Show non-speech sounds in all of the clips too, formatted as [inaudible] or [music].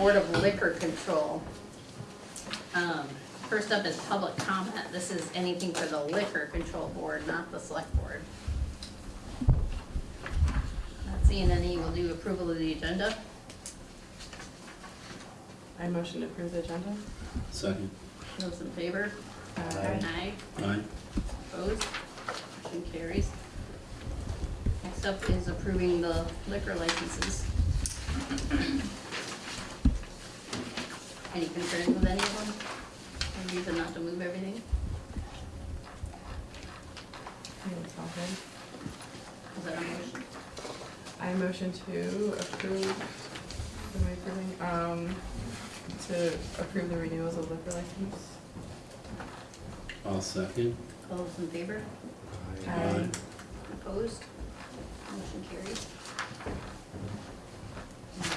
Board of Liquor Control. Um, First up is public comment. This is anything for the Liquor Control Board, not the Select Board. Not seeing any, we'll do approval of the agenda. I motion to approve the agenda. Second. Those in favor? Aye. Aye. Aye. Opposed? Motion carries. Next up is approving the liquor licenses. Any concerns with any of them? Any reason not to move everything? I think it's all good. Is that a motion? I motion to approve, am I approving, um, to approve the renewals of liquor license. I'll second. All those in favor? Aye. Opposed? Motion carries.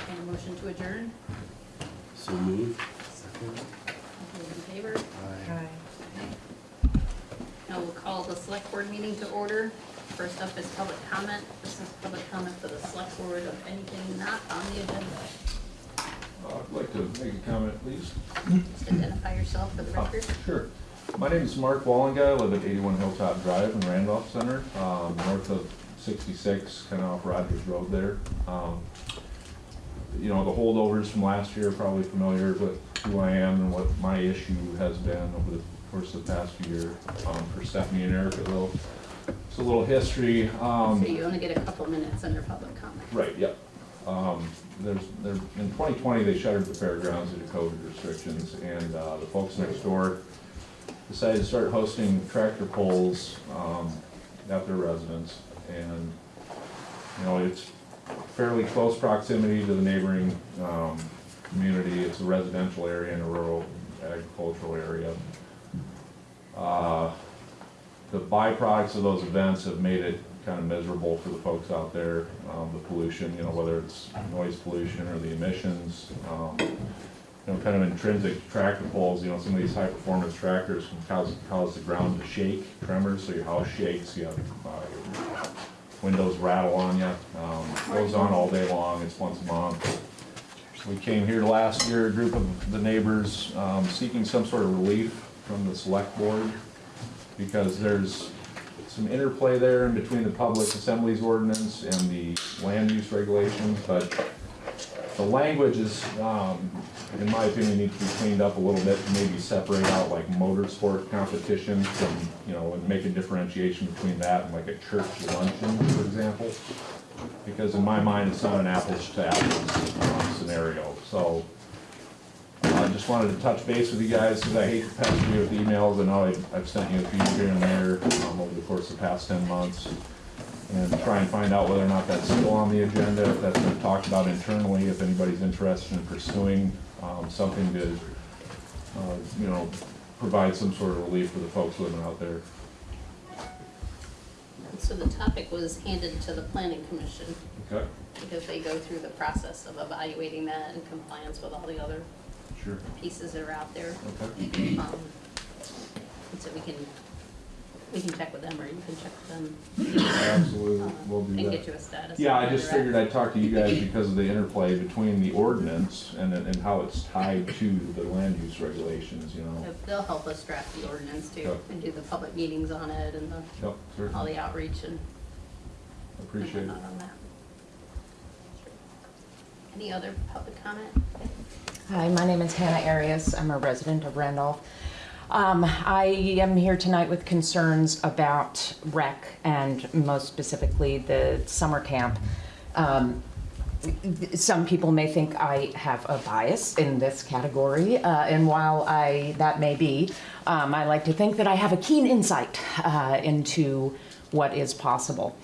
And a motion to adjourn? So moved. All those in favor? Aye. Now we'll call the select board meeting to order. First up is public comment. This is public comment for the select board of anything not on the agenda. Uh, I'd like to make a comment, please. Just identify yourself for the Oh, record. Sure. My name is Mark Wallenguy. I live at 81 Hilltop Drive in Randolph Center, um, north of 66, kind of off Rogers Road there. Um, You know, the holdovers from last year, are probably familiar with who I am and what my issue has been over the course of the past year um, for Stephanie and Eric. A little, it's a little history. um, So you only get a couple minutes under public comment. Right, yep. Um, There's, there, in 2020, they shuttered the fairgrounds due to COVID restrictions, and uh, the folks next door decided to start hosting tractor pulls um, at their residence. And, you know, it's fairly close proximity to the neighboring um, community. It's a residential area and a rural agricultural area. Uh, the byproducts of those events have made it kind of miserable for the folks out there. Um, the pollution, you know, whether it's noise pollution or the emissions, um, you know, kind of intrinsic tractor pulls, you know, some of these high-performance tractors can cause, cause the ground to shake, tremors, so your house shakes, you have, uh, windows rattle on you. Um, goes on all day long, it's once a month. We came here last year, a group of the neighbors, um, seeking some sort of relief from the select board because there's some interplay there in between the public assemblies ordinance and the land use regulations, but the language is, um, in my opinion, needs to be cleaned up a little bit, maybe separate out like motorsport competitions from, you know, and make a differentiation between that and like a church luncheon, for example. Because in my mind, it's not an apples to apples uh, scenario, so I just wanted to touch base with you guys, because I hate to pester you with emails, I know I've I've sent you a few here and there um, over the course of the past ten months, and try and find out whether or not that's still on the agenda, if that's been talked about internally, if anybody's interested in pursuing um, something to, uh, you know, provide some sort of relief for the folks living out there. So the topic was handed to the planning commission Okay? because they go through the process of evaluating that in compliance with all the other Sure. pieces that are out there. Okay. Um, so we can, we can check with them or you can check with them. Absolutely, um, we'll do And that. get you a status. Yeah, I just figured I'd talk to you guys [coughs] because of the interplay between the ordinance and, and how it's tied to the land use regulations, you know? They'll- They'll help us draft the ordinance too Yep. and do the public meetings on it and the, Yep, all certainly, the outreach and. appreciate it. and whatnot on that. Any other public comment? Hi, my name is Hannah Arias. I'm a resident of Randolph. Um, I am here tonight with concerns about rec and most specifically the summer camp. Um, some people may think I have a bias in this category, uh, and while I that may be, um, I like to think that I have a keen insight uh, into what is possible,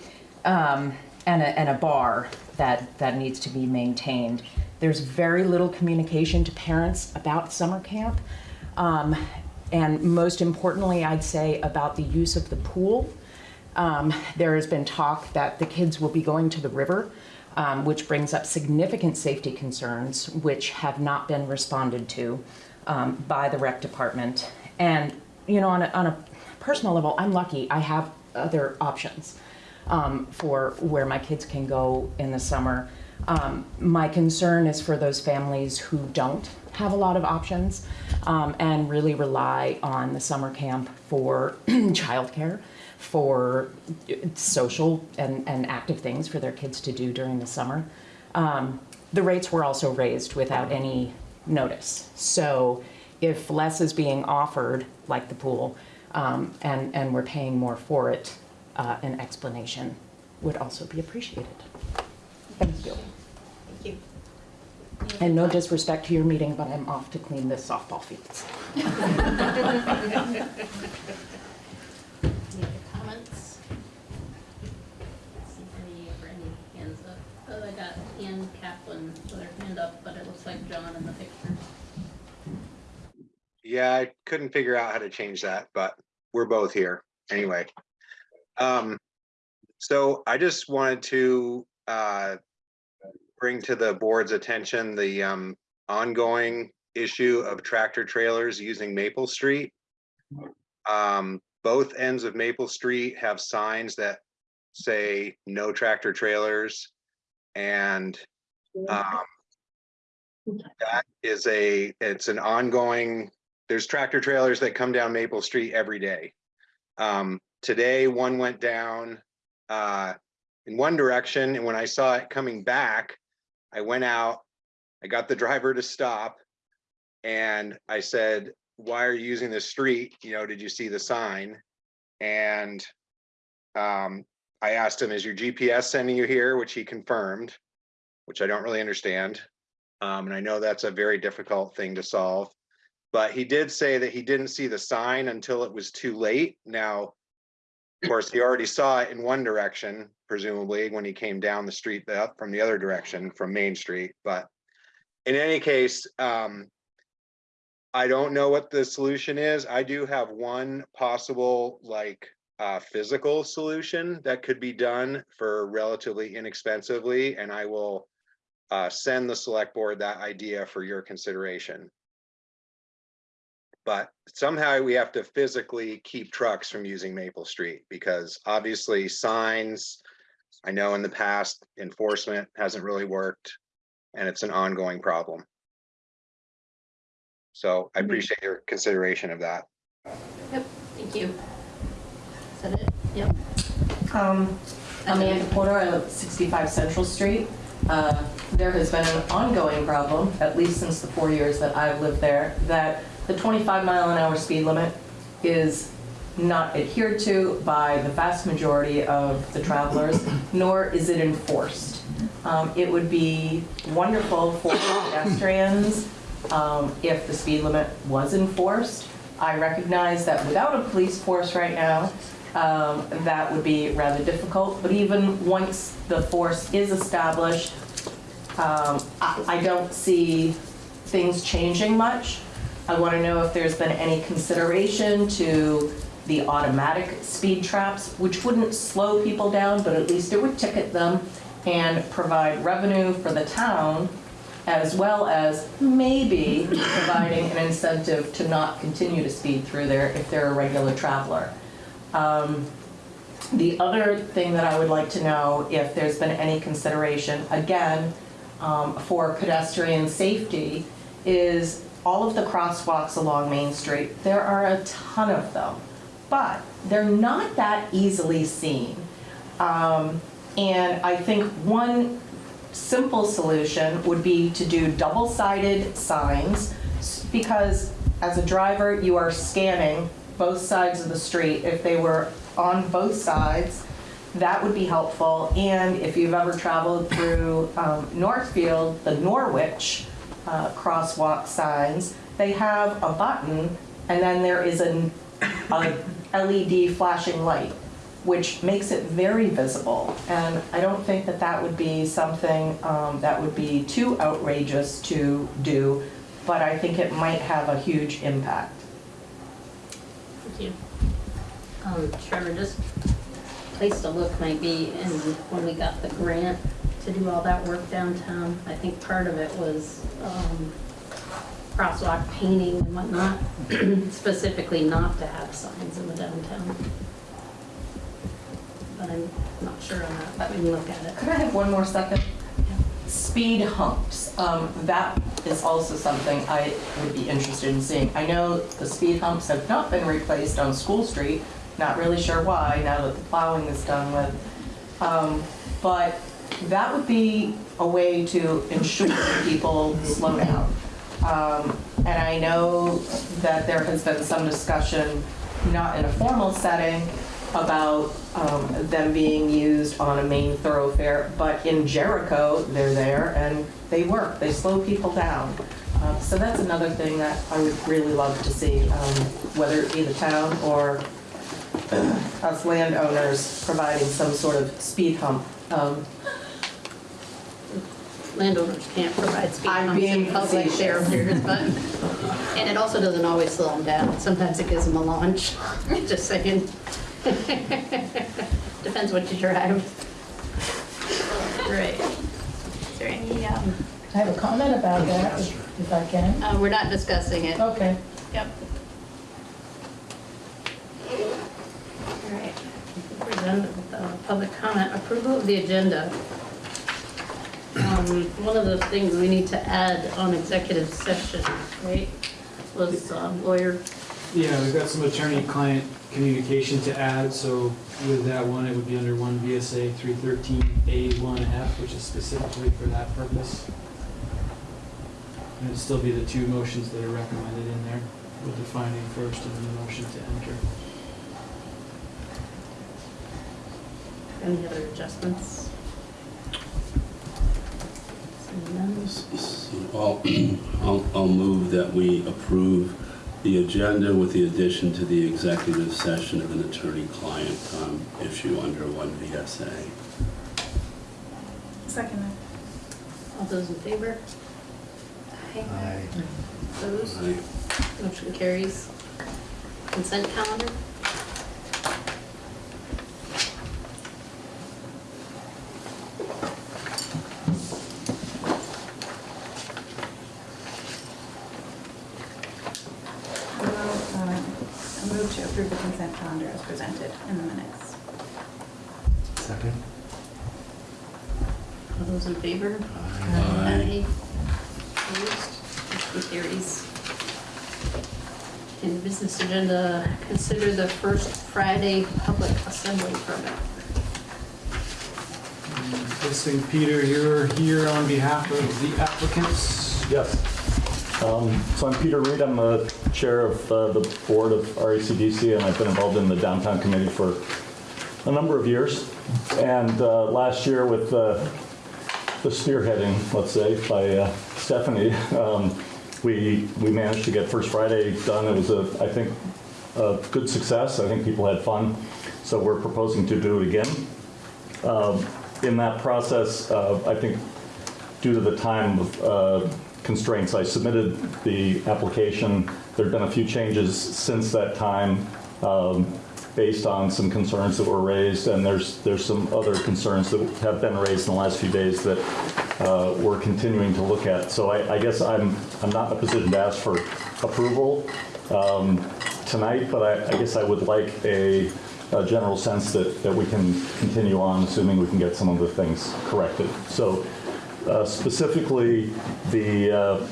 um, and, a, and a bar that that needs to be maintained. There's very little communication to parents about summer camp, um, and most importantly, I'd say about the use of the pool. Um, there has been talk that the kids will be going to the river, um, which brings up significant safety concerns, which have not been responded to um, by the rec department. And, you know, on a, on a personal level, I'm lucky I have other options um, for where my kids can go in the summer. Um, My concern is for those families who don't have a lot of options um, and really rely on the summer camp for [clears throat] childcare, for social and, and active things for their kids to do during the summer. Um, The rates were also raised without any notice. So if less is being offered, like the pool, um, and, and we're paying more for it, uh, an explanation would also be appreciated. Thank you. Thank you. And no disrespect to your meeting, but I'm off to clean the softball fields. Any other comments? See any, or any hands up? Oh, I got Ann Kaplan with her hand up, but it looks like John in the picture. Yeah, I couldn't figure out how to change that, but we're both here anyway. Um, so I just wanted to uh bring to the board's attention the um ongoing issue of tractor trailers using Maple Street. Um, both ends of Maple Street have signs that say no tractor trailers. And um that is a, it's an ongoing there's tractor trailers that come down Maple Street every day. Um, today, one went down uh, in one direction, and when I saw it coming back, I went out, I got the driver to stop, and I said, why are you using this street? You know, did you see the sign? And um, I asked him, is your GPS sending you here? Which he confirmed, which I don't really understand. Um, and I know that's a very difficult thing to solve. But he did say that he didn't see the sign until it was too late. Now, of course, he already saw it in one direction, presumably when he came down the street the- from the other direction from Main Street. But in any case, um, I don't know what the solution is. I do have one possible like uh, physical solution that could be done for relatively inexpensively, and I will uh, send the select board that idea for your consideration. But somehow we have to physically keep trucks from using Maple Street because obviously signs, I know in the past enforcement hasn't really worked and it's an ongoing problem. So I appreciate your consideration of that. Yep, thank you. Is that it? Yep. Um, Amanda Porter, I live at 65 Central Street. Uh, There has been an ongoing problem, at least since the four years that I've lived there, that the 25 mile an hour speed limit is not adhered to by the vast majority of the travelers, nor is it enforced. Um, It would be wonderful for pedestrians um, if the speed limit was enforced. I recognize that without a police force right now, um, that would be rather difficult, but even once the force is established, um, I I don't see things changing much. I want to know if there's been any consideration to the automatic speed traps, which wouldn't slow people down, but at least it would ticket them and provide revenue for the town, as well as maybe providing an incentive to not continue to speed through there if they're a regular traveler. Um, The other thing that I would like to know, if there's been any consideration, again, um, for pedestrian safety, is all of the crosswalks along Main Street. There are a ton of them, but they're not that easily seen. Um, And I think one simple solution would be to do double-sided signs, because as a driver, you are scanning both sides of the street. If they were on both sides, that would be helpful. And if you've ever traveled through um, Northfield, the Norwich uh, crosswalk signs, they have a button, and then there is an a LED flashing light, which makes it very visible. And I don't think that that would be something um, that would be too outrageous to do, but I think it might have a huge impact. Thank you. Um, Trevor, just place to look might be in when we got the grant to do all that work downtown. I think part of it was, um, crosswalk painting and whatnot, [clears throat] specifically not to have signs in the downtown. But I'm not sure on that, but we can look at it. Could I have one more second? speed humps, um, that is also something I would be interested in seeing. I know the speed humps have not been replaced on School Street, not really sure why, now that the plowing is done with. Um, But that would be a way to ensure people slow down. Um, And I know that there has been some discussion, not in a formal setting, about um, them being used on a main thoroughfare, but in Jericho, they're there and they work, they slow people down. Um, So that's another thing that I would really love to see, um, whether it be the town or [clears throat] us landowners providing some sort of speed hump. Um, Landowners can't provide speed I'm humps in being public facetious. there, but, and it also doesn't always slow them down. Sometimes it gives them a launch, [laughs] just saying. [laughs] Depends what you drive. Right. Is there any, um, I have a comment about that, if if I can. uh, we're not discussing it. Okay. Yep. All right, I think we're done with the public comment. Approval of the agenda. Um, One of the things we need to add on executive session, right, was um, lawyer, Yeah, we've got some attorney-client communication to add, so with that one, it would be under one VSA 313A1F, which is specifically for that purpose. And it'd still be the two motions that are recommended in there, with the finding first and then the motion to enter. any other adjustments? Seeing none. So I'll, I'll, I'll move that we approve the agenda with the addition to the executive session of an attorney-client um, issue under one VSA. Second. All those in favor? Aye. Opposed? Aye. Motion carries. Consent calendar? I move, uh, I move to approve the consent calendar as presented in the minutes. Second. All those in favor? Aye. Opposed? Motion carries. In the business agenda, consider the first Friday public assembly permit. Guessing, Peter, you're here on behalf of the applicants. Yes. Um, So I'm Peter Reed, I'm the chair of uh, the board of RACDC, and I've been involved in the downtown committee for a number of years. And uh, last year with uh, the spearheading, let's say, by uh, Stephanie, [laughs] um, we, we managed to get First Friday done. It was a, I think, a good success. I think people had fun. So we're proposing to do it again. Um, In that process, uh, I think due to the time uh, constraints, I submitted the application. There've been a few changes since that time um, based on some concerns that were raised, and there's, there's some other concerns that have been raised in the last few days that uh, we're continuing to look at. So I, I guess I'm, I'm not in a position to ask for approval um, tonight, but I, I guess I would like a, a general sense that, that we can continue on, assuming we can get some of the things corrected. So uh, specifically, the, uh,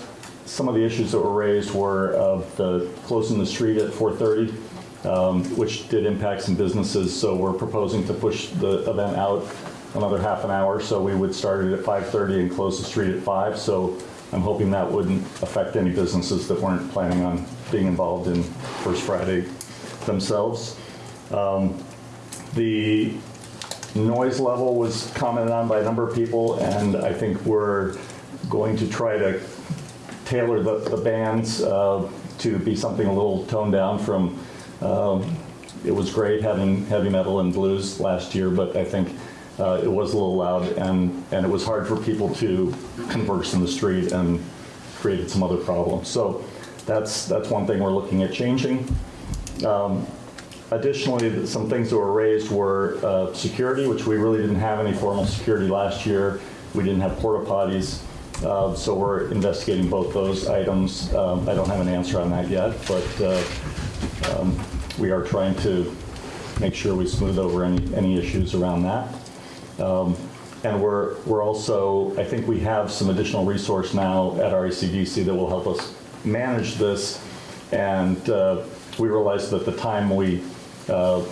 some of the issues that were raised were of the closing the street at 4:30, um, which did impact some businesses, so we're proposing to push the event out another half an hour, so we would start it at 5:30 and close the street at 5. So I'm hoping that wouldn't affect any businesses that weren't planning on being involved in First Friday themselves. Um, The noise level was commented on by a number of people, and I think we're going to try to tailor the, the bands uh, to be something a little toned down from, um, it was great having heavy metal and blues last year, but I think uh, it was a little loud, and, and it was hard for people to converse in the street and created some other problems. So that's, that's one thing we're looking at changing. Um, Additionally, some things that were raised were uh, security, which we really didn't have any formal security last year. We didn't have porta potties, uh, so we're investigating both those items. Um, I don't have an answer on that yet, but uh, um, we are trying to make sure we smooth over any, any issues around that. Um, And we're, we're also, I think we have some additional resource now at RACDC that will help us manage this. And uh, we realized that the time we uh,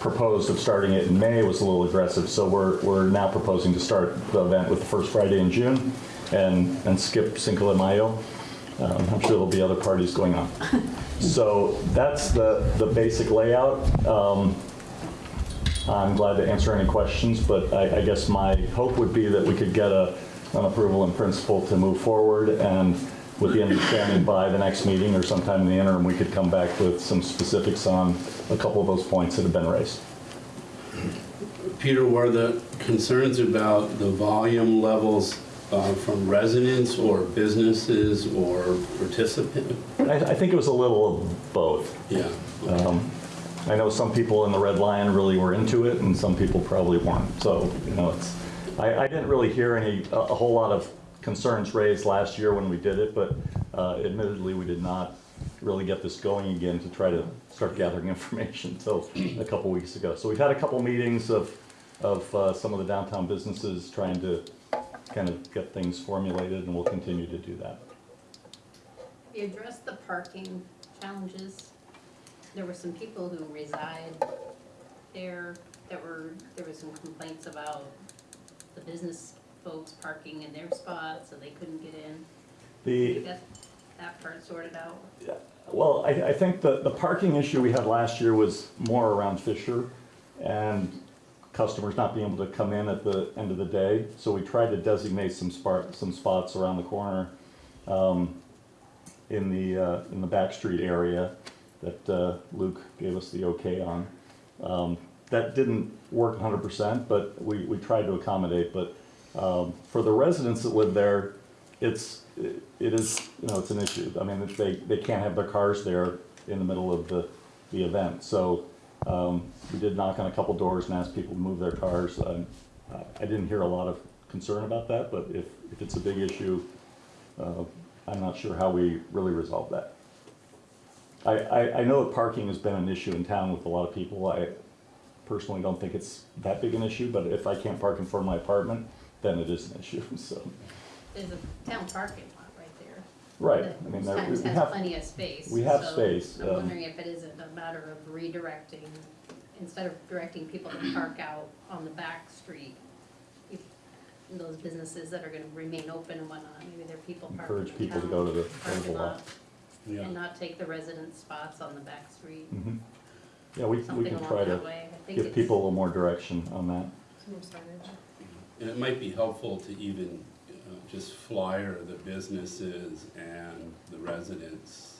proposed of starting it in May was a little aggressive, so we're, we're now proposing to start the event with the first Friday in June and, and skip Cinco de Mayo. Um, I'm sure there'll be other parties going on. [laughs] So that's the, the basic layout. Um, I'm glad to answer any questions, but I, I guess my hope would be that we could get a, an approval in principle to move forward and with the understanding by the next meeting or sometime in the interim, we could come back with some specifics on a couple of those points that have been raised. Peter, were the concerns about the volume levels uh, from residents or businesses or participants? I, I think it was a little of both. Yeah. Um, I know some people in the Red Lion really were into it, and some people probably weren't. So, you know, it's, I, I didn't really hear any, a, a whole lot of concerns raised last year when we did it, but uh, admittedly, we did not really get this going again to try to start gathering [laughs] information until a couple weeks ago. So we've had a couple meetings of, of uh, some of the downtown businesses trying to kind of get things formulated, and we'll continue to do that. We addressed the parking challenges. There were some people who reside there that were, there were some complaints about the business folks parking in their spots, so they couldn't get in. The, We that part sorted out. Well, I, I think the, the parking issue we had last year was more around Fisher and customers not being able to come in at the end of the day. So we tried to designate some spot, some spots around the corner, um, in the, uh, in the back street area that, uh, Luke gave us the okay on. Um, that didn't work hundred percent, but we, we tried to accommodate, but, um, for the residents that live there, it's, it is, you know, it's an issue. I mean, they, they can't have their cars there in the middle of the, the event. So, um, we did knock on a couple doors and ask people to move their cars. I didn't hear a lot of concern about that, but if, if it's a big issue, uh, I'm not sure how we really resolve that. I, I, I know that parking has been an issue in town with a lot of people. I personally don't think it's that big an issue, but if I can't park in front of my apartment, then it is an issue, [laughs] so. There's a town parking right there. Right, that I mean, most there- times we has have, plenty of space. we have so space, I'm um, wondering if it isn't a matter of redirecting, instead of directing people to park out on the back street. if Those businesses that are gonna remain open and whatnot, maybe there are people parking in encourage people to go to the, go to the parking lot. lot Yeah. and not take the resident spots on the back street. Mhm. Yeah, we, we Something can along try to way. I think give it's- people a little more direction on that. Some more signage. And it might be helpful to even just flyer the businesses and the residents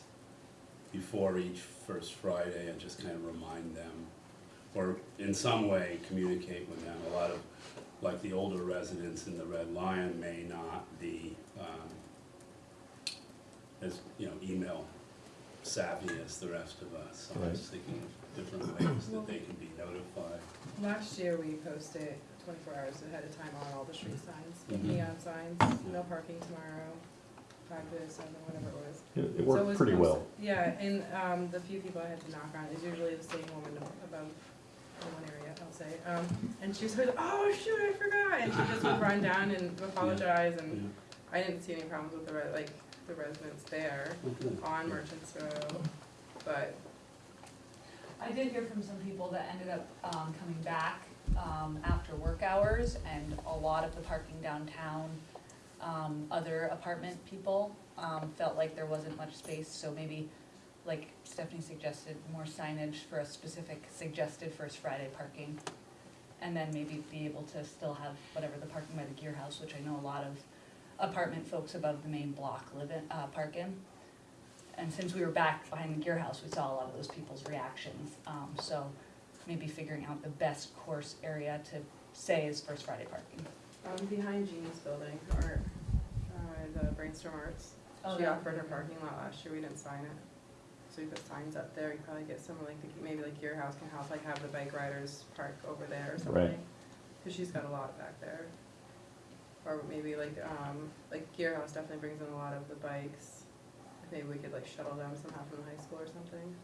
before each first Friday and just kind of remind them, or in some way communicate with them. A lot of, like the older residents in the Red Lion may not be um, as, you know, email savvy as the rest of us. So I was thinking of different ways that they can be notified. Last year, we posted twenty-four hours ahead of time on all the street signs, Mhm. neon signs, no parking tomorrow, five to seven, whatever it was. It, it So worked was pretty well. Yeah, and, um, the few people I had to knock on is usually the same woman above, in one area, I'll say. Um, and she was like, oh shoot, I forgot, and she just would run [laughs] down and apologize, and I didn't see any problems with the, re- like, the residents there Okay. on Merchants Row, but I did hear from some people that ended up um, coming back um, after work hours, and a lot of the parking downtown, um, other apartment people um, felt like there wasn't much space, so maybe, like Stephanie suggested, more signage for a specific suggested First Friday parking. And then maybe be able to still have whatever the parking by the gear house, which I know a lot of apartment folks above the main block live in, uh, park in. And since we were back behind the gear house, we saw a lot of those people's reactions. Um, so maybe figuring out the best course area to say is First Friday parking. Um, behind Jeannie's building, or, uh, the Brainstorm Arts, Oh, she yeah. offered her parking lot last year, we didn't sign it. So we put signs up there, you probably get someone like, the maybe like your house can help, like have the bike riders park over there or something. Right. Cause she's got a lot back there. Or maybe like, um, like Gear House definitely brings in a lot of the bikes. Maybe we could like shuttle them somehow from the high school or something.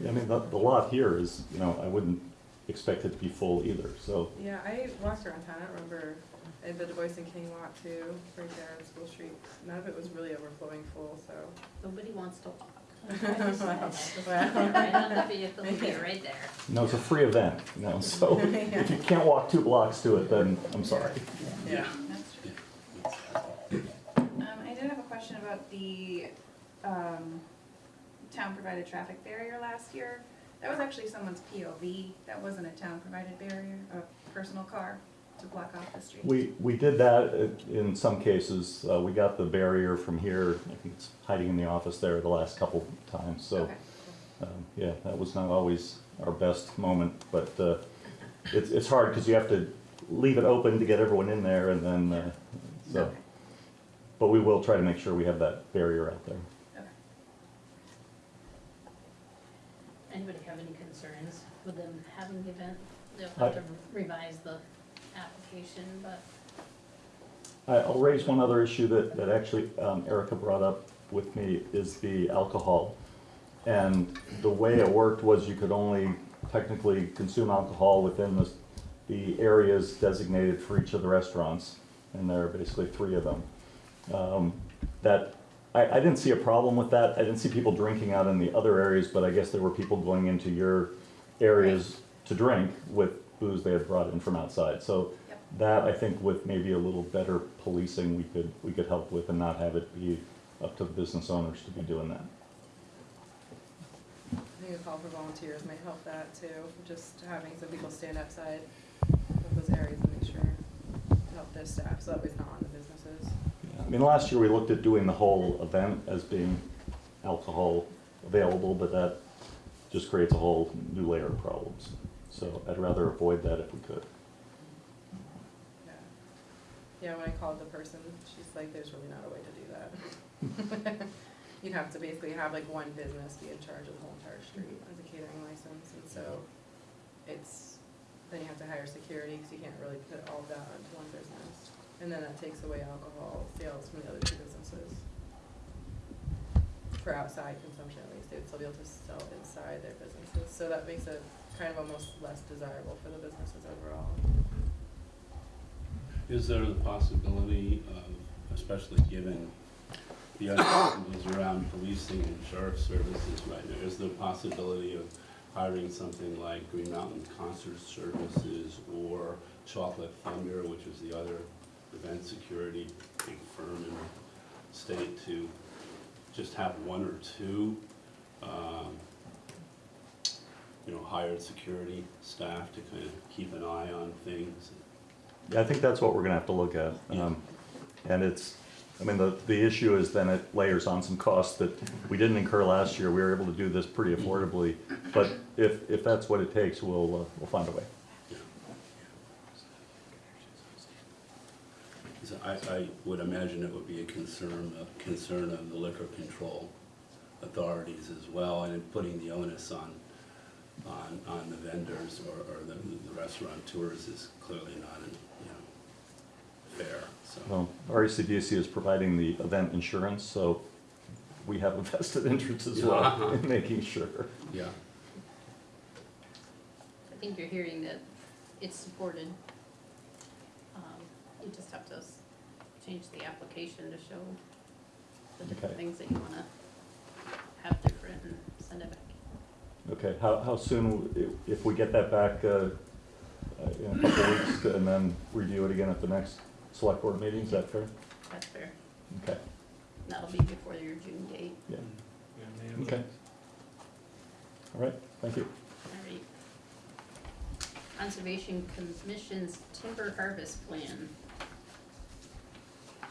Yeah, I mean, the, the lot here is, you know, I wouldn't, expect it to be full either, so. Yeah, I walked around town, I don't remember, I did the Boyce and King walk too, right there on School Street. None of it was really overflowing full, so. Nobody wants to walk. [laughs] [laughs] Right on the vehicle, you're right there. No, it's a free event, you know, so [laughs] if you can't walk two blocks to it, then I'm sorry. Yeah. That's true. Um, I did have a question about the, um, town-provided traffic barrier last year. That was actually someone's POV, that wasn't a town-provided barrier, a personal car to block off the street. We, we did that uh, in some cases. Uh, We got the barrier from here, I think it's hiding in the office there the last couple times, so. Okay. um, Yeah, that was not always our best moment, but uh, it's, it's hard because you have to leave it open to get everyone in there and then, uh, so. Okay. But we will try to make sure we have that barrier out there. Anybody have any concerns with them having the event? They'll I- have to revise the application, but I- I'll raise one other issue that, that actually um, Erica brought up with me, is the alcohol. And the way it worked was you could only technically consume alcohol within the, the areas designated for each of the restaurants, and there are basically three of them. Um, That, I, I didn't see a problem with that, I didn't see people drinking out in the other areas, but I guess there were people going into your areas to drink with booze they had brought in from outside. So Yep. that, I think with maybe a little better policing, we could, we could help with and not have it be up to the business owners to be doing that. I think a call for volunteers might help that too, just having some people stand outside of those areas and make sure, to help their staff, so that way it's not on the businesses. I mean, last year we looked at doing the whole event as being alcohol available, but that just creates a whole new layer of problems. So I'd rather avoid that if we could. Yeah. Yeah, when I called the person, she's like, there's really not a way to do that. [laughs] You'd have to basically have like one business be in charge of the whole entire street as a catering license, and so it's, then you have to hire security, because you can't really put all that onto one business. And then that takes away alcohol sales from the other two businesses. For outside consumption at least, they'd still be able to sell inside their businesses, so that makes it kind of almost less desirable for the businesses overall. Is there the possibility of, especially given the uncertainties around policing and sheriff services right now, is there a possibility of hiring something like Green Mountain Concert Services or Chocolate Thunder, which is the other event security big firm in the state, to just have one or two, um, you know, hired security staff to kind of keep an eye on things? Yeah, I think that's what we're gonna have to look at. Um, And it's, I mean, the, the issue is then it layers on some costs that we didn't incur last year. We were able to do this pretty affordably. But if, if that's what it takes, we'll, uh, we'll find a way. So I, I would imagine it would be a concern, a concern of the liquor control authorities as well, and in putting the onus on, on, on the vendors or, or the, the restaurateurs is clearly not, you know, fair, so. Well, RACDC is providing the event insurance, so we have a [laughs] vested interest as well Uh-huh. in making sure. Yeah, I think you're hearing that it's supported. Um, You just have to s- change the application to show the different Okay. things that you wanna have different and send it back. Okay, how, how soon, if, if we get that back, uh, uh, in a couple of weeks and then review it again at the next select board meeting, is that fair? That's fair. Okay, That'll be before your June date. yeah, Yeah, May okay. All right, thank you. All right. Conservation Commission's timber harvest plan. I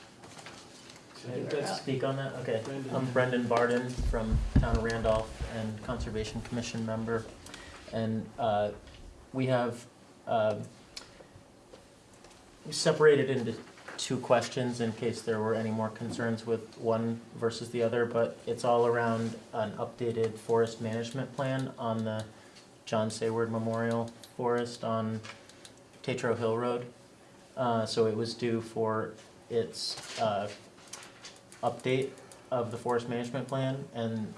think Can I that's- speak on that? Okay. Brendan. I'm Brendan Barden from Town of Randolph and Conservation Commission member. And uh, we have we separated into two questions in case there were any more concerns with one versus the other, but it's all around an updated forest management plan on the John Sayward Memorial Forest on Tetro Hill Road. Uh, So it was due for its uh, update of the forest management plan, and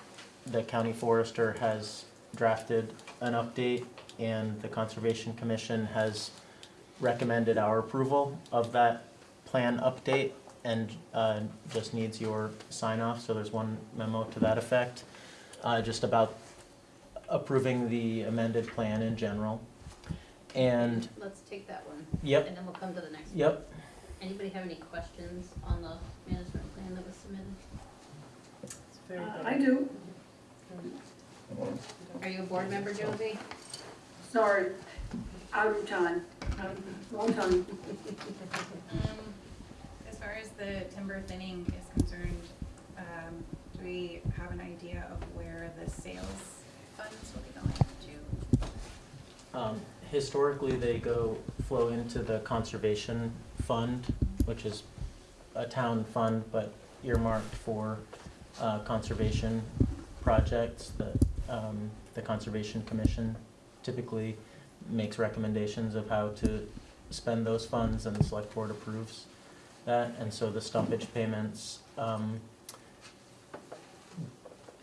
the county forester has drafted an update, and the Conservation Commission has recommended our approval of that plan update and uh, just needs your sign off, so there's one memo to that effect, uh, just about approving the amended plan in general. And, Let's take that one. Yep. And then we'll come to the next one. yep, Anybody have any questions on the management plan that was submitted? It's very Uh, good. I do, Are you a board member, Josie? sorry, out of time, long time. Um, As far as the timber thinning is concerned, um, do we have an idea of where the sales funds will be going to? Um, historically, they go, flow into the conservation fund, which is a town fund, but earmarked for, uh, conservation projects that, um, the Conservation Commission typically makes recommendations of how to spend those funds and the select board approves that, and so the stumpage payments, um,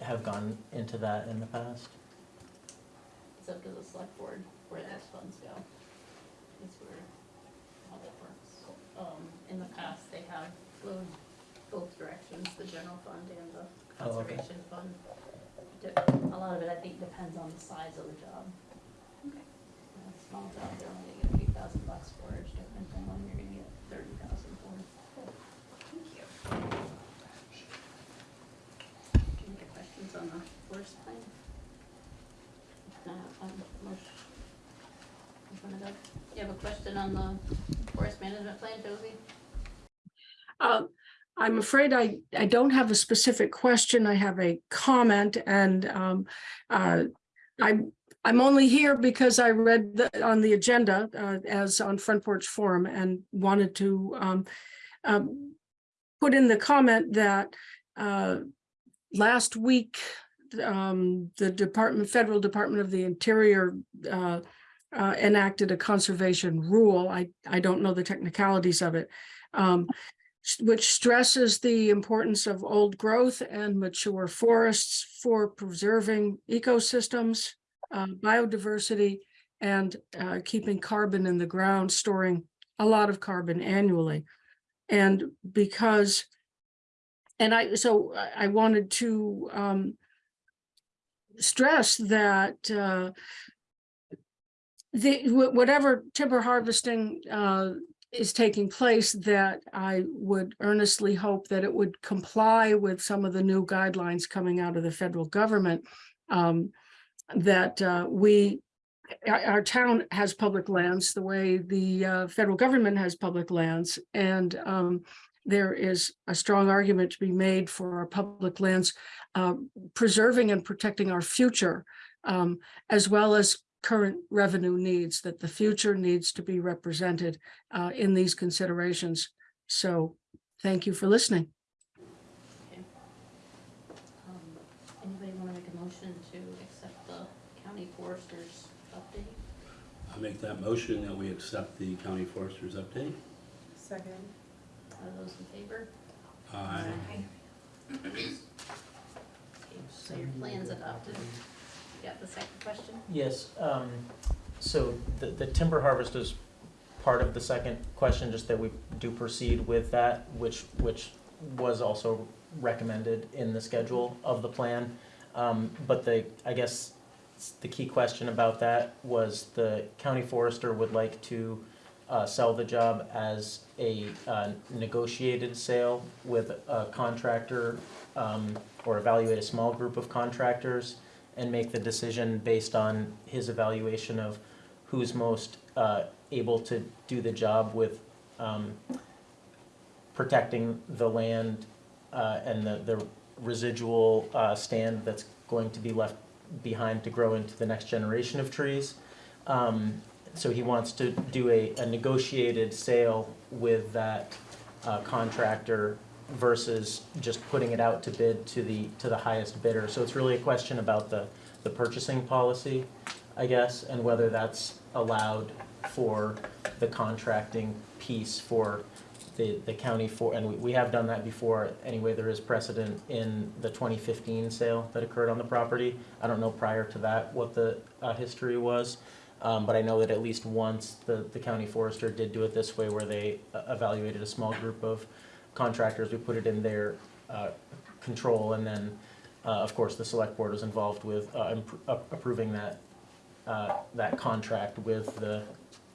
have gone into that in the past. It's up to the select board where those funds go. Is where how that works. Um, in the past, they have flowed both directions, the general fund and the Oh, okay. conservation fund. De- A lot of it, I think, depends on the size of the job. Okay. You know, Small job, they're only gonna get a few thousand bucks for it, different than when you're gonna get thirty thousand for it. Thank you. Any other questions on the forest plan? If not, um, motion. Open it up. You have a question on the forest management plan, Josie? Uh, I'm afraid I, I don't have a specific question. I have a comment and um, uh, I'm, I'm only here because I read the, on the agenda uh, as on Front Porch Forum and wanted to um, um, put in the comment that uh, last week, um, the Department, Federal Department of the Interior uh, uh, enacted a conservation rule. I, I don't know the technicalities of it. Um, which stresses the importance of old growth and mature forests for preserving ecosystems, uh, biodiversity, and uh, keeping carbon in the ground, storing a lot of carbon annually. And because, and I, so I- wanted to um, stress that uh, the, whatever timber harvesting uh, is taking place that I would earnestly hope that it would comply with some of the new guidelines coming out of the federal government. um, That uh, we, our, town has public lands the way the uh, federal government has public lands. And um, there is a strong argument to be made for our public lands uh, preserving and protecting our future, um, as well as current revenue needs, that the future needs to be represented uh, in these considerations. So thank you for listening. Okay. Um, Anybody want to make a motion to accept the county foresters update? I make that motion that we accept the county forester's update. Second. Are those in favor? Aye. Okay, So your plan's adopted. Got the second question? Yes, um, so the, the timber harvest is part of the second question, just that we do proceed with that, which, which was also recommended in the schedule of the plan. Um, but the, I guess, the key question about that was the county forester would like to, uh, sell the job as a, uh, negotiated sale with a contractor, um, or evaluate a small group of contractors and make the decision based on his evaluation of who's most uh, able to do the job with um, protecting the land uh, and the, the residual uh, stand that's going to be left behind to grow into the next generation of trees. Um, So he wants to do a, a negotiated sale with that uh, contractor versus just putting it out to bid to the, to the highest bidder. So it's really a question about the, the purchasing policy, I guess, and whether that's allowed for the contracting piece for the, the county for, and we, we have done that before, anyway, there is precedent in the twenty fifteen sale that occurred on the property. I don't know prior to that what the, uh, history was, um, but I know that at least once the, the county forester did do it this way where they uh, evaluated a small group of contractors, we put it in their, uh, control, and then, uh, of course, the select board was involved with, uh, uh, approving that, uh, that contract with the,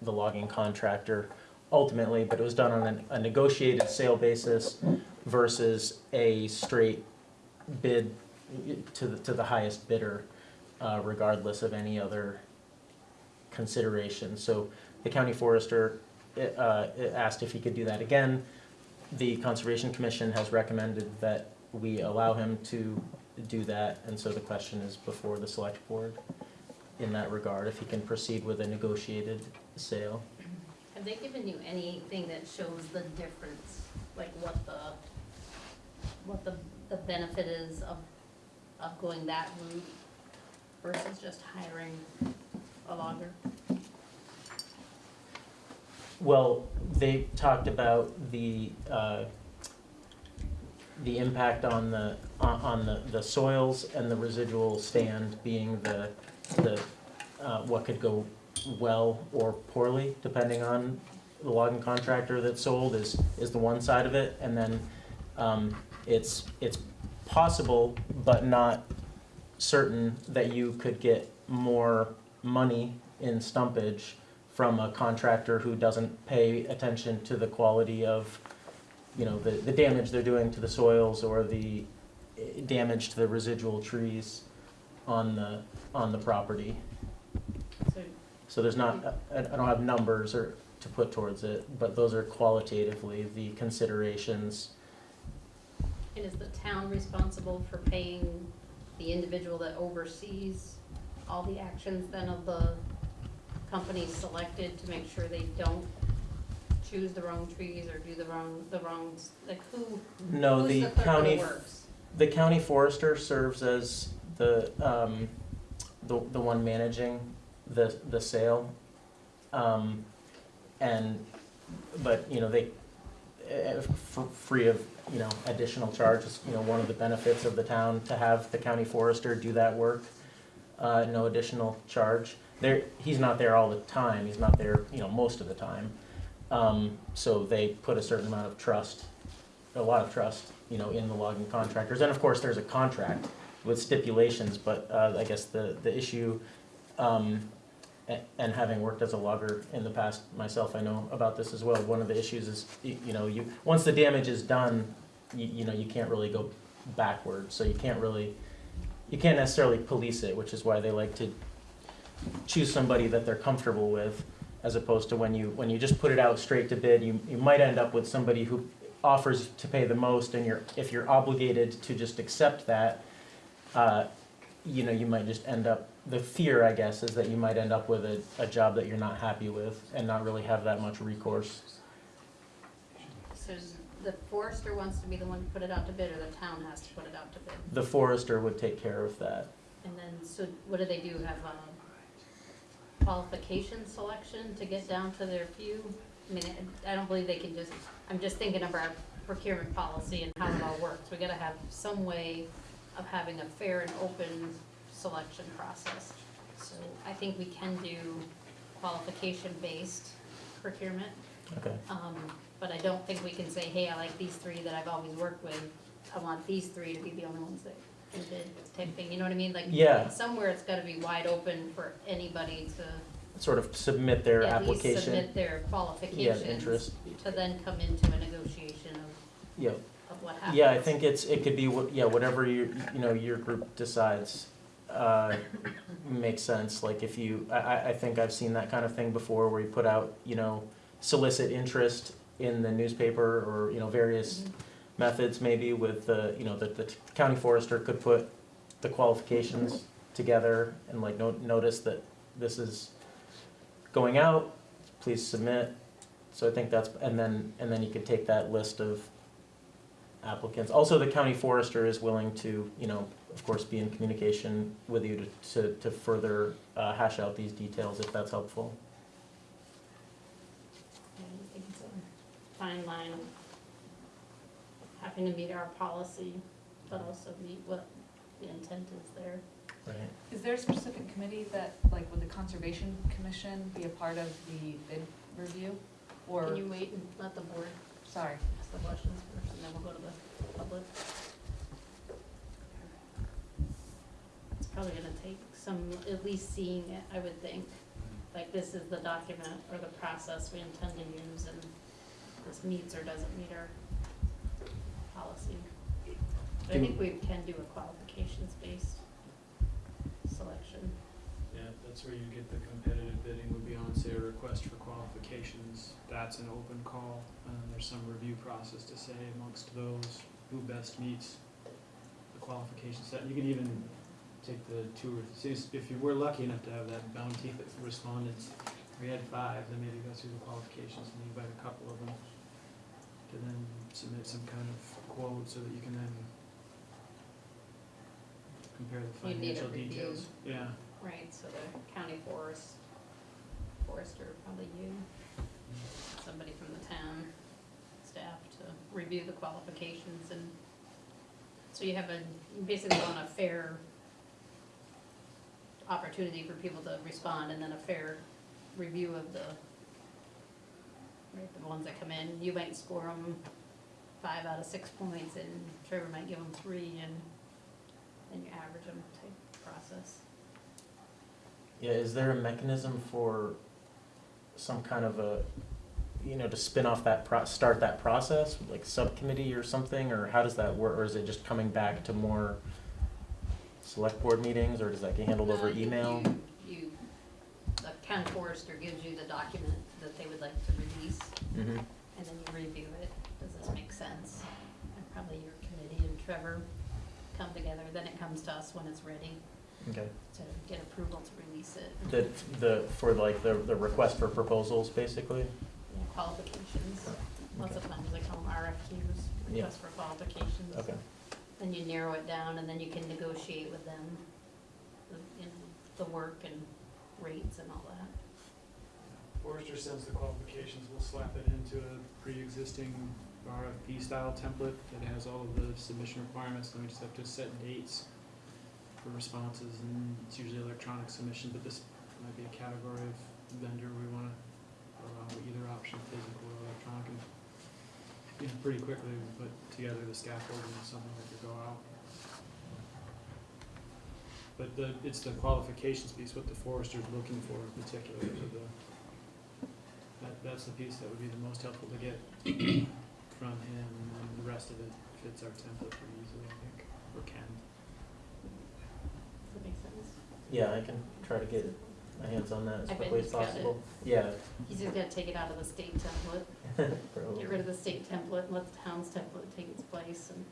the logging contractor ultimately, but it was done on an- a negotiated sale basis versus a straight bid to the, to the highest bidder, uh, regardless of any other consideration. So the county forester, asked if he could do that again. The Conservation Commission has recommended that we allow him to do that, and so the question is before the select board in that regard, if he can proceed with a negotiated sale. Have they given you anything that shows the difference, like what the, what the, the benefit is of, of going that route versus just hiring a logger? Well, they talked about the, uh, the impact on the, on, the, the soils and the residual stand being the, the, uh, what could go well or poorly, depending on the logging contractor that sold is, is the one side of it. And then, um, it's, it's possible, but not certain that you could get more money in stumpage from a contractor who doesn't pay attention to the quality of, you know, the, the damage they're doing to the soils or the eh, damage to the residual trees on the, on the property. So So there's not, I, I don't have numbers or, to put towards it, but those are qualitatively the considerations. And is the town responsible for paying the individual that oversees all the actions then of the companies selected to make sure they don't choose the wrong trees or do the wrong, the wrongs, like who, No, who's the the clerk of county, the works? the county forester serves as the, um, the, the one managing the, the sale. Um, and, but, you know, they, eh, for, free of, you know, additional charges, you know, one of the benefits of the town to have the county forester do that work, uh, no additional charge. There, he's not there all the time, he's not there, you know, most of the time. Um, so they put a certain amount of trust, a lot of trust, you know, in the logging contractors. And of course, there's a contract with stipulations, but, uh, I guess the, the issue, um, and having worked as a logger in the past myself, I know about this as well. One of the issues is, you know, you, once the damage is done, you, you know, you can't really go backwards. So you can't really, you can't necessarily police it, which is why they like to choose somebody that they're comfortable with, as opposed to when you, when you just put it out straight to bid, you, you might end up with somebody who offers to pay the most, and you're, if you're obligated to just accept that, uh, you know, you might just end up, the fear, I guess, is that you might end up with a, a job that you're not happy with and not really have that much recourse. So the forester wants to be the one to put it out to bid or the town has to put it out to bid? The forester would take care of that. And then, so what do they do, have a qualification selection to get down to their few? I mean, I don't believe they can just, I'm just thinking of our procurement policy and how it all works. We gotta have some way of having a fair and open selection process. So I think we can do qualification-based procurement. Okay. Um, but I don't think we can say, hey, I like these three that I've always worked with. I want these three to be the only ones that bid type thing, you know what I mean? Like, Yeah. somewhere it's gotta be wide open for anybody to Sort of submit their at least application. submit their qualifications. interest. To then come into a negotiation of, Yep. of what happens. Yeah, I think it's, it could be, what yeah, whatever your, you know, your group decides, uh, makes sense. Like if you, I, I, I think I've seen that kind of thing before where you put out, you know, solicit interest in the newspaper or, you know, various Mhm. Methods maybe with the, you know, the, the county forester could put the qualifications together and like no, notice that this is going out, please submit. So I think that's, and then, and then you could take that list of applicants. Also, the county forester is willing to, you know, of course, be in communication with you to, to, to further uh, hash out these details if that's helpful. I think it's, um, fine line having to meet our policy, but also meet what the intent is there. Right. Is there a specific committee that, like, would the Conservation Commission be a part of the bid review? Or, Can you wait and let the board sorry, ask the questions first, and then we'll go to the public? It's probably gonna take some, at least seeing it, I would think. Mm-hmm. Like, this is the document or the process we intend to use, and this meets or doesn't meet our policy. But I think we can do a qualifications-based selection. Yeah, that's where you get the competitive bidding would be on, say, a request for qualifications. That's an open call, and there's some review process to say amongst those who best meets the qualification set. You can even take the two or, say, if you were lucky enough to have that bounty of respondents, we had five, then maybe go through the qualifications and invite a couple of them to then submit some kind of quote so that you can then compare the You'd need a financial review. details. Yeah. Right, so the county forest, forester, probably you, somebody from the town staff to review the qualifications and, so you have a, basically on a fair opportunity for people to respond and then a fair review of the, right, the ones that come in. You might score them five out of six points and Trevor might give them three and then you average them type process. Yeah, is there a mechanism for some kind of a, you know, to spin off that pro, start that process, like subcommittee or something, or how does that work, or is it just coming back to more select board meetings, or does that get handled over email? You, you- the county forester gives you the document that they would like to release, Mm-hmm, and then you review it, does this make sense? And probably your committee and Trevor come together, then it comes to us when it's ready okay. to get approval to release it. The, the, for like the, the request for proposals, basically? Yeah, Qualifications, lots of times they call them RFQs, Yeah. request for qualifications. Okay. Then you narrow it down, and then you can negotiate with them, the, you know, the work and rates and all that. Forrester sends the qualifications, we'll slap it into a pre-existing RFP style template that has all of the submission requirements, then we just have to set dates for responses, and it's usually electronic submission, but this might be a category of vendor we wanna allow either option, physical or electronic, and you know, pretty quickly we put together the scaffolding and something that could go out. But the, it's the qualifications piece, what the forester's looking for in particular, for the, that, that's the piece that would be the most helpful to get from him, and then the rest of it fits our template pretty easily, I think, or can. Does that make sense? Yeah, I can try to get my hands on that as I bet quickly as he's got it. possible. Yeah. He's just gonna take it out of the state template, [laughs] Probably. get rid of the state template, and let the town's template take its place, and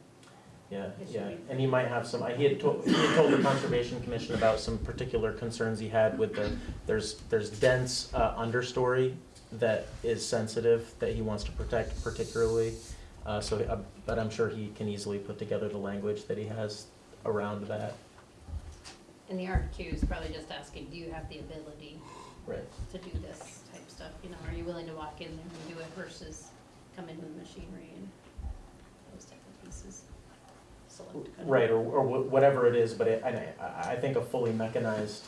Yeah, It should yeah, be- and he might have some, he had told, he had told the Conservation Commission about some particular concerns he had with the, there's, there's dense, uh, understory that is sensitive, that he wants to protect particularly. Uh, so, uh, but I'm sure he can easily put together the language that he has around that. And the RFQ is probably just asking, do you have the ability Right. to do this type stuff, you know, are you willing to walk in there and do it versus come in with machinery and those type of pieces. Select kind of- Right, or, or whatever it is, but it, I, I- I think a fully mechanized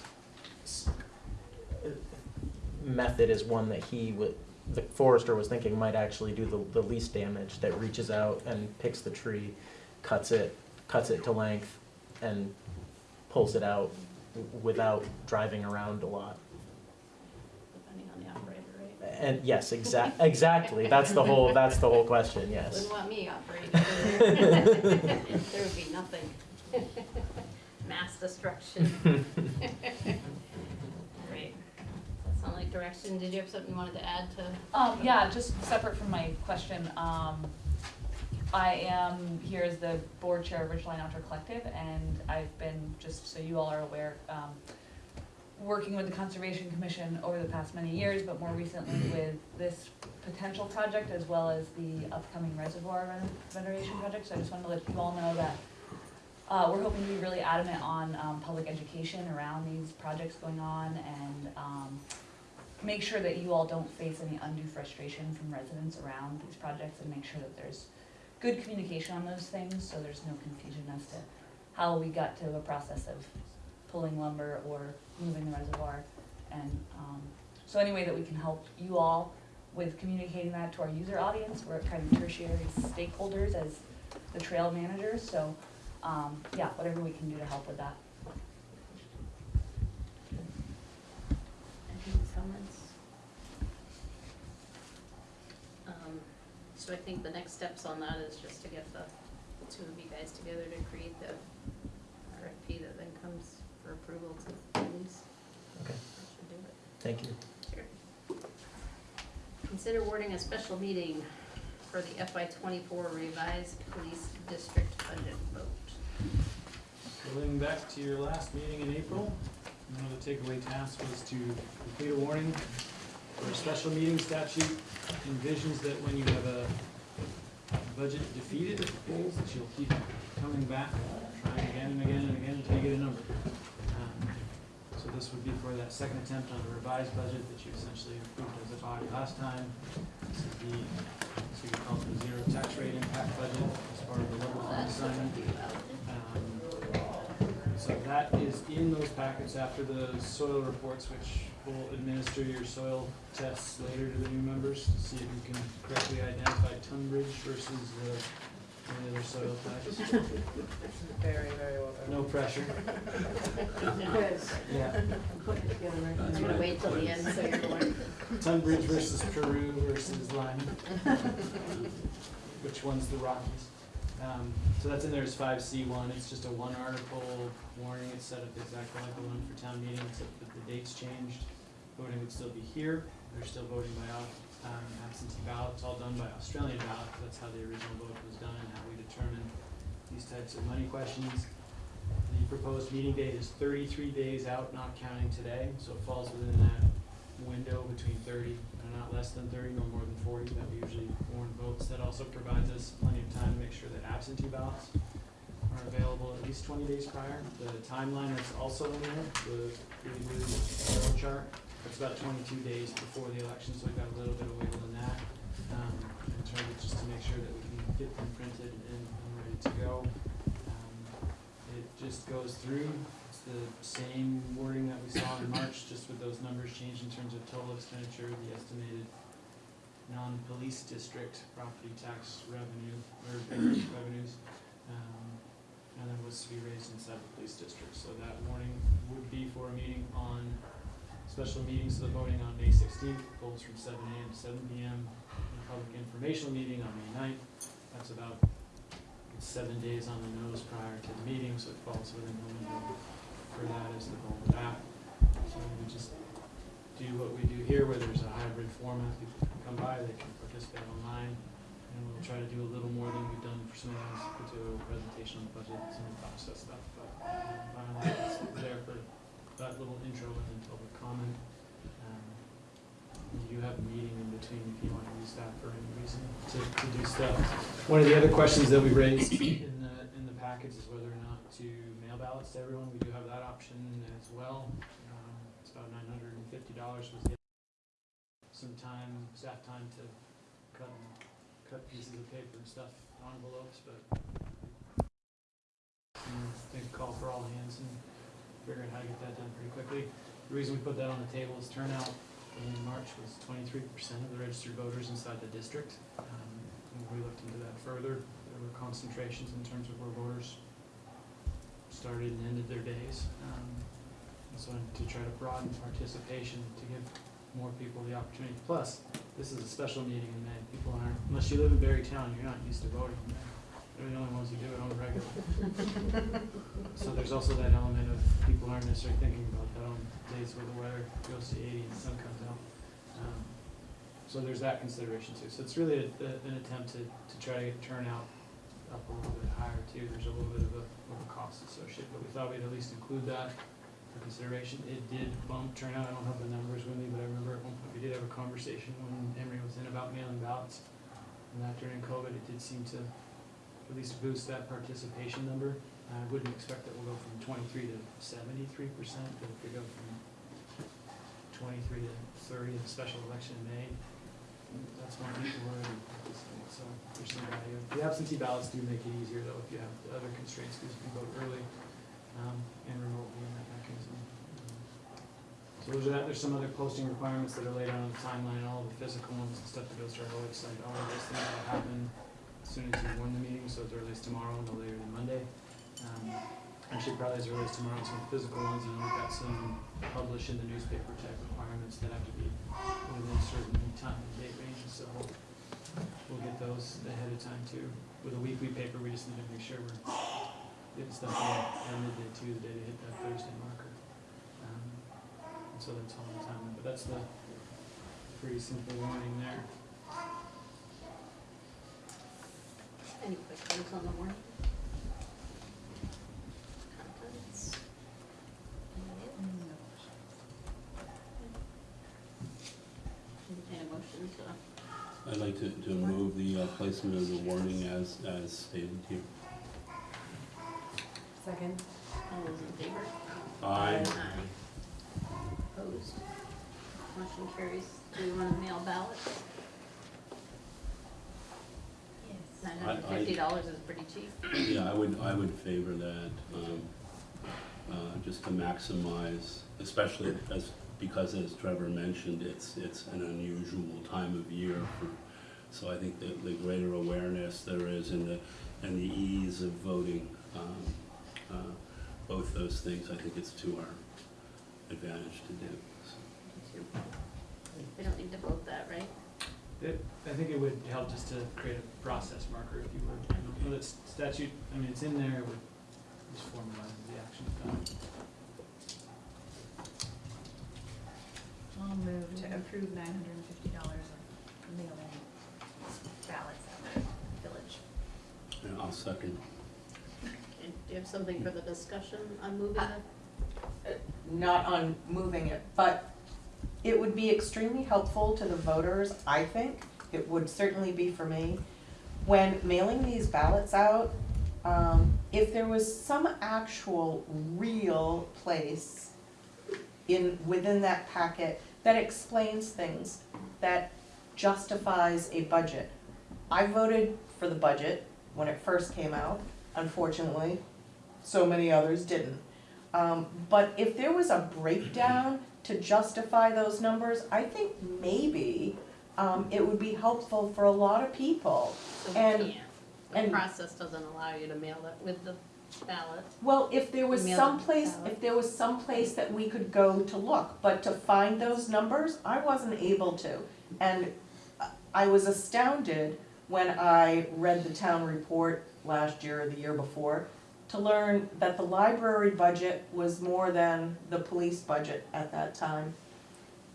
method is one that he would, the forester was thinking might actually do the, the least damage, that reaches out and picks the tree, cuts it, cuts it to length, and pulls it out without driving around a lot. Depending on the operator, right? And yes, exact, exactly, that's the whole, that's the whole question, yes. Wouldn't want me operating. [laughs] There would be nothing. Mass destruction. [laughs] Great. That sound like direction, did you have something you wanted to add to? Um, yeah, just separate from my question, um, I am here as the board chair of Ridgeline Outdoor Collective, and I've been, just so you all are aware, um, working with the Conservation Commission over the past many years, but more recently with this potential project as well as the upcoming reservoir ren- renovation project, so I just wanted to let you all know that uh, we're hoping to be really adamant on, um, public education around these projects going on and, um, make sure that you all don't face any undue frustration from residents around these projects and make sure that there's good communication on those things, so there's no confusion as to how we got to a process of pulling lumber or moving the reservoir. And, um, so any way that we can help you all with communicating that to our user audience, we're kind of tertiary stakeholders as the trail managers, so, um, yeah, whatever we can do to help with that. Any comments? Um, So I think the next steps on that is just to get the two of you guys together to create the RFP that then comes for approval to release. Okay. That should do it. Thank you. Sure. Consider awarding a special meeting for the FY twenty-four revised police district budget vote. Going back to your last meeting in April, one of the takeaway tasks was to complete a warning for a special meeting statute envisions that when you have a budget defeated at the polls, that you'll keep coming back, trying again and again and again until you get a number. Um, So this would be for that second attempt on the revised budget that you essentially approved as a body last time. This is the, so you call it the zero tax rate impact budget as part of the level fund assignment. So that is in those packets after the soil reports, which will administer your soil tests later to the new members to see if you can correctly identify Tunbridge versus the, any other soil types. Very, very well done. No pressure. Yeah. I'm gonna wait till the end so you're learning. Tunbridge versus Peru versus Lyman. Which one's the Rockies? Um, so that's in there as five C one, it's just a one article warning, it's set up exactly like the one for town meeting, except that the dates changed. Voting would still be here, they're still voting by um, absentee ballot, it's all done by Australian ballot, that's how the original vote was done and how we determine these types of money questions. The proposed meeting date is thirty-three days out, not counting today, so it falls within that window between thirty and not less than thirty, no more than forty, that we usually warn votes. That also provides us plenty of time to make sure that absentee ballots are available at least twenty days prior. The timeline is also in there, the really blue chart, it's about twenty-two days before the election, so we've got a little bit of wiggle in that. Um, in terms of just to make sure that we can get them printed and, and ready to go. Um, It just goes through, the same wording that we saw in March, just with those numbers changed in terms of total expenditure, the estimated non-police district property tax revenue, or revenues. um, And then was to be raised inside the police district, so that warning would be for a meeting on, special meetings, the voting on May sixteenth, polls from seven AM to seven PM. and Public informational meeting on May 9th. that's about seven days on the nose prior to the meeting, so it falls within the window for that is the goal of that. So we just do what we do here, where there's a hybrid format, people can come by, they can participate online, and we'll try to do a little more than we've done for some of these, we'll do a presentation on the budget, some of the process stuff, but um, large, it's there for that little intro and then public comment. Um, You have a meeting in between if you want to use that for any reason to, to do stuff. One of the other questions that we raised in package is whether or not to mail ballots to everyone. We do have that option as well. Um, It's about nine hundred and fifty dollars was the, some time, staff time to cut, cut pieces of paper and stuff, envelopes, but think call for all hands and figure out how to get that done pretty quickly. The reason we put that on the table is turnout in March was twenty-three percent of the registered voters inside the district. Um, we looked into that further, were concentrations in terms of where voters started and ended their days. Um, And so to try to broaden participation, to give more people the opportunity. Plus, this is a special meeting in May. People aren't, unless you live in Berrytown, you're not used to voting in May. They're the only ones who do it on the regular. [laughs] So there's also that element of people aren't necessarily thinking about that on days where the weather goes to eighty and the sun comes out. Um, So there's that consideration too. So it's really a, a- an attempt to, to try to get turnout up a little bit higher too. There's a little bit of a, of a cost associated, but we thought we'd at least include that for consideration. It did bump turnout. I don't have the numbers with me, but I remember at one point we did have a conversation when Emery was in about mailing ballots. And that during COVID, it did seem to at least boost that participation number. I wouldn't expect that we'll go from twenty-three to seventy-three percent, but if we go from twenty-three to thirty, in the special election in May. That's already participating, so there's some value. The absentee ballots do make it easier though, if you have the other constraints, because you can vote early, um, and remotely and that mechanism. So there's that, there's some other posting requirements that are laid out on the timeline, all the physical ones and stuff that goes to our website, all of those things will happen as soon as you win the meeting, so early as tomorrow, no later than Monday. Um, Actually, probably as early as tomorrow, some physical ones, and we've got some published in the newspaper type requirements that have to be within a certain time and date so we'll, get those ahead of time too. With a weekly paper, we just need to make sure we're getting stuff at midday too, the day to hit that Thursday marker. Um, And so that's all the time, but that's the pretty simple warning there. Any questions on the warning? Comments? I'd like to, to move the uh, placement of the warning as, as stated here. Second. all those in favor? Aye. Opposed? Motion carries. Do you want to mail ballots? Yes. Nine hundred and fifty dollars is pretty cheap. Yeah, I would, I would favor that, um, uh, just to maximize, especially as, because as Trevor mentioned, it's, it's an unusual time of year for, so I think that the greater awareness there is in the, and the ease of voting, um, uh, both those things, I think it's to our advantage to do, so. We don't need to vote that, right? It, I think it would help just to create a process marker if you were, you know, that statute, I mean, it's in there, it would just formalize the action I'll move to approve nine hundred and fifty dollars of mailing ballots at the village. And I'll second. Okay, Do you have something for the discussion on moving it? not on moving it, but it would be extremely helpful to the voters, I think. It would certainly be for me. When mailing these ballots out, um, if there was some actual real place in, within that packet that explains things, that justifies a budget. I voted for the budget when it first came out, unfortunately, so many others didn't. Um, but if there was a breakdown to justify those numbers, I think maybe, um, it would be helpful for a lot of people. So And- can't. The and- process doesn't allow you to mail it with the ballot. Well, if there was some place, if there was some place that we could go to look, but to find those numbers, I wasn't able to. And I was astounded when I read the town report last year or the year before to learn that the library budget was more than the police budget at that time.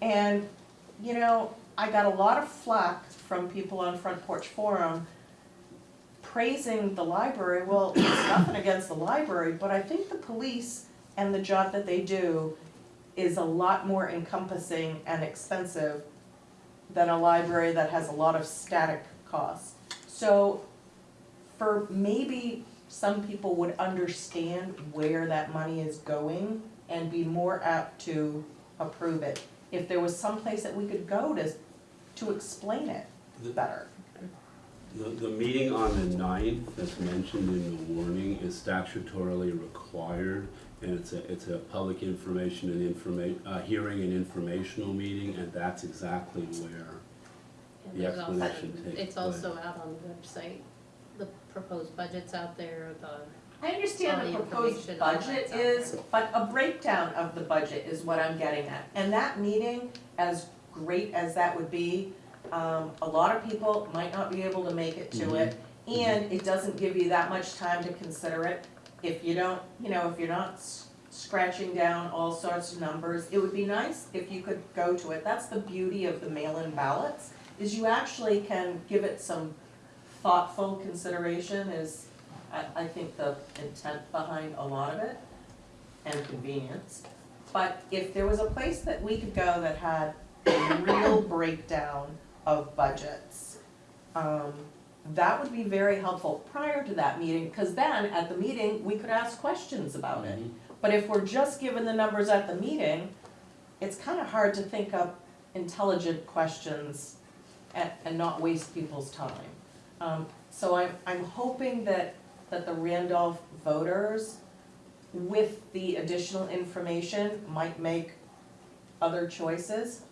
And, you know, I got a lot of flack from people on Front Porch Forum praising the library, well, it's nothing against the library, but I think the police and the job that they do is a lot more encompassing and expensive than a library that has a lot of static costs. So for maybe some people would understand where that money is going and be more apt to approve it. If there was some place that we could go to, to explain it The- better. The, the meeting on the ninth, that's mentioned in the warning, is statutorily required, and it's a, it's a public information and informa, uh, hearing and informational meeting, and that's exactly where And the there's also- explanation takes place. It's also out on the website, the proposed budget's out there, the, I understand the the proposed information on budget that's is, but a breakdown of the budget is what I'm getting at. And that meeting, as great as that would be, um, a lot of people might not be able to make it to it. And it doesn't give you that much time to consider it. If you don't, you know, if you're not s- scratching down all sorts of numbers, it would be nice if you could go to it. That's the beauty of the mail-in ballots, is you actually can give it some thoughtful consideration is, I, I think the intent behind a lot of it and convenience. But if there was a place that we could go that had a real breakdown of budgets, um, that would be very helpful prior to that meeting, because then at the meeting, we could ask questions about it. Mhm. But if we're just given the numbers at the meeting, it's kind of hard to think up intelligent questions and, and not waste people's time. Um, so I'm, I'm hoping that, that the Randolph voters, with the additional information, might make other choices.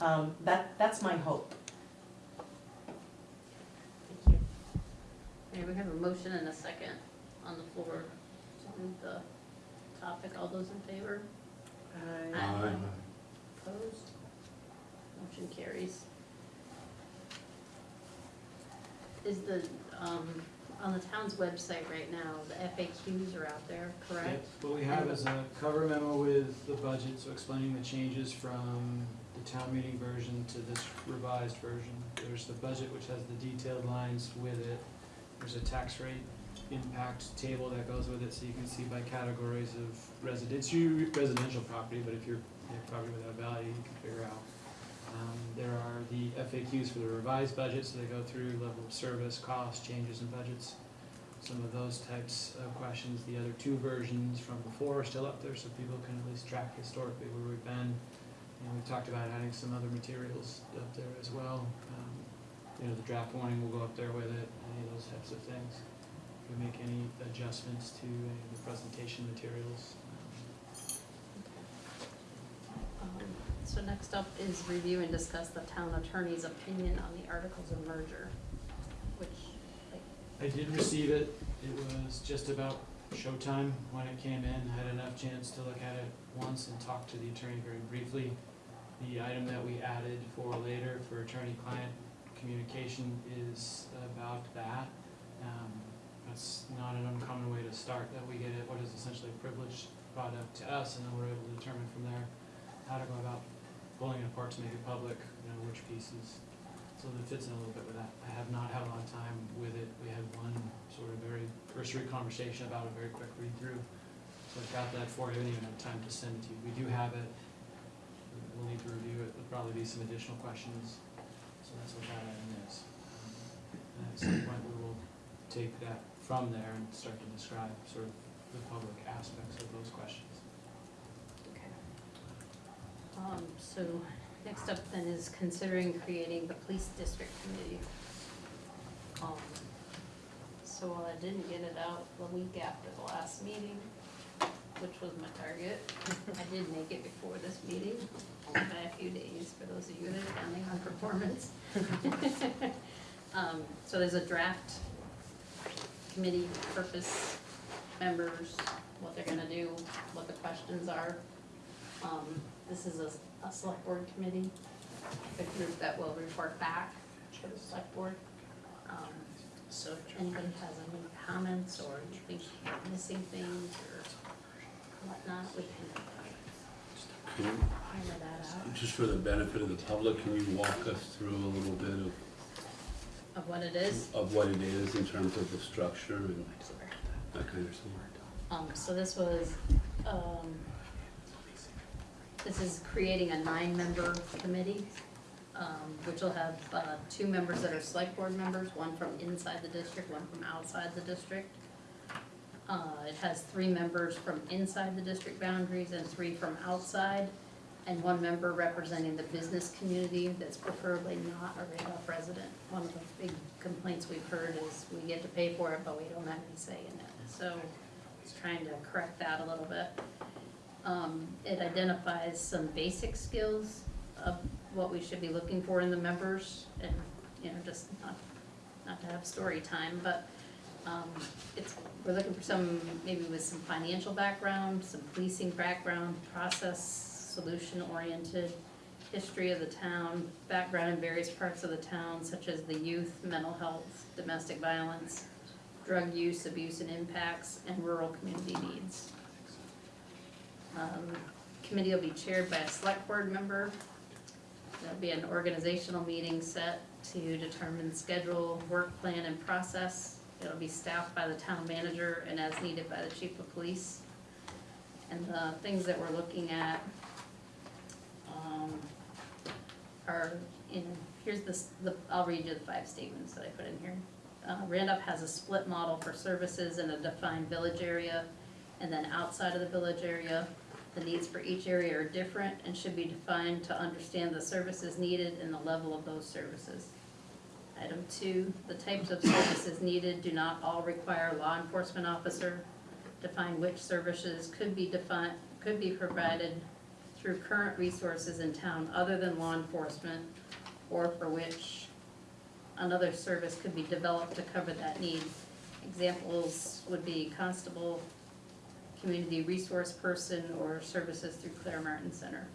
Um, that, that's my hope. Thank you. Okay, we have a motion and a second on the floor to move the topic. All those in favor? Aye. Opposed? Motion carries. Is the, um, on the town's website right now, the FAQs are out there, correct? Yep, What we have is a cover memo with the budget, so explaining the changes from the town meeting version to this revised version. There's the budget, which has the detailed lines with it. There's a tax rate impact table that goes with it, so you can see by categories of residential, residential property, but if you're, property without value, you can figure out. Um, there are the FAQs for the revised budget, so they go through level of service, cost, changes in budgets, some of those types of questions. The other two versions from before are still up there, so people can at least track historically where we've been. And we've talked about adding some other materials up there as well. Um, You know, the draft warning will go up there with it, any of those types of things. If we make any adjustments to any of the presentation materials. um, Um, So next up is review and discuss the town attorney's opinion on the articles of merger, which, like, I did receive it. It was just about showtime when it came in. Had enough chance to look at it once and talk to the attorney very briefly. The item that we added for later for attorney-client communication is about that. Um, That's not an uncommon way to start, that we get it, what is essentially a privileged product to us, and then we're able to determine from there how to go about pulling it apart to make it public, you know, which pieces so that fits in a little bit with that. I have not had a lot of time with it. We had one sort of very cursory conversation about a very quick read-through. So I've got that for you, I didn't even have time to send it to you. We do have it. We'll need to review it. There'll probably be some additional questions. So that's what that item is. Um, at some point, we will take that from there and start to describe sort of the public aspects of those questions. okay. Um, so next up then is considering creating the police district committee. Um, so while I didn't get it out the week after the last meeting, which was my target, I did make it before this meeting, only by a few days for those of you that are counting on performance. [laughs] Um, so there's a draft committee purpose, members, what they're gonna do, what the questions are. Um, this is a, a select board committee, the group that will report back to the select board. Um, so if anybody has any comments or you think you're missing things or whatnot, we can hammer that out Just for the benefit of the public, can you walk us through a little bit of, of what it is. of what it is in terms of the structure and that kind of stuff? Um, so this was, um, this is creating a nine-member committee, um, which will have, uh, two members that are select board members, one from inside the district, one from outside the district. Uh, it has three members from inside the district boundaries and three from outside, and one member representing the business community that's preferably not a Randolph resident. One of the big complaints we've heard is we get to pay for it, but we don't have any say in it, so it's trying to correct that a little bit. Um, it identifies some basic skills of what we should be looking for in the members, and, you know, just not, not to have story time, but, um, it's, we're looking for some, maybe with some financial background, some policing background, process, solution-oriented, history of the town, background in various parts of the town, such as the youth, mental health, domestic violence, drug use, abuse and impacts, and rural community needs. Um, Committee will be chaired by a select board member. There'll be an organizational meeting set to determine schedule, work plan, and process. It'll be staffed by the town manager and as needed by the chief of police. And the things that we're looking at, um, are, in, here's this, the, I'll read you the five statements that I put in here. Uh, Randolph has a split model for services in a defined village area and then outside of the village area. The needs for each area are different and should be defined to understand the services needed and the level of those services. Item two, the types of services needed do not all require law enforcement officer. Define which services could be defined, could be provided through current resources in town other than law enforcement, or for which another service could be developed to cover that need. Examples would be constable, community resource person, or services through Clara Martin Center.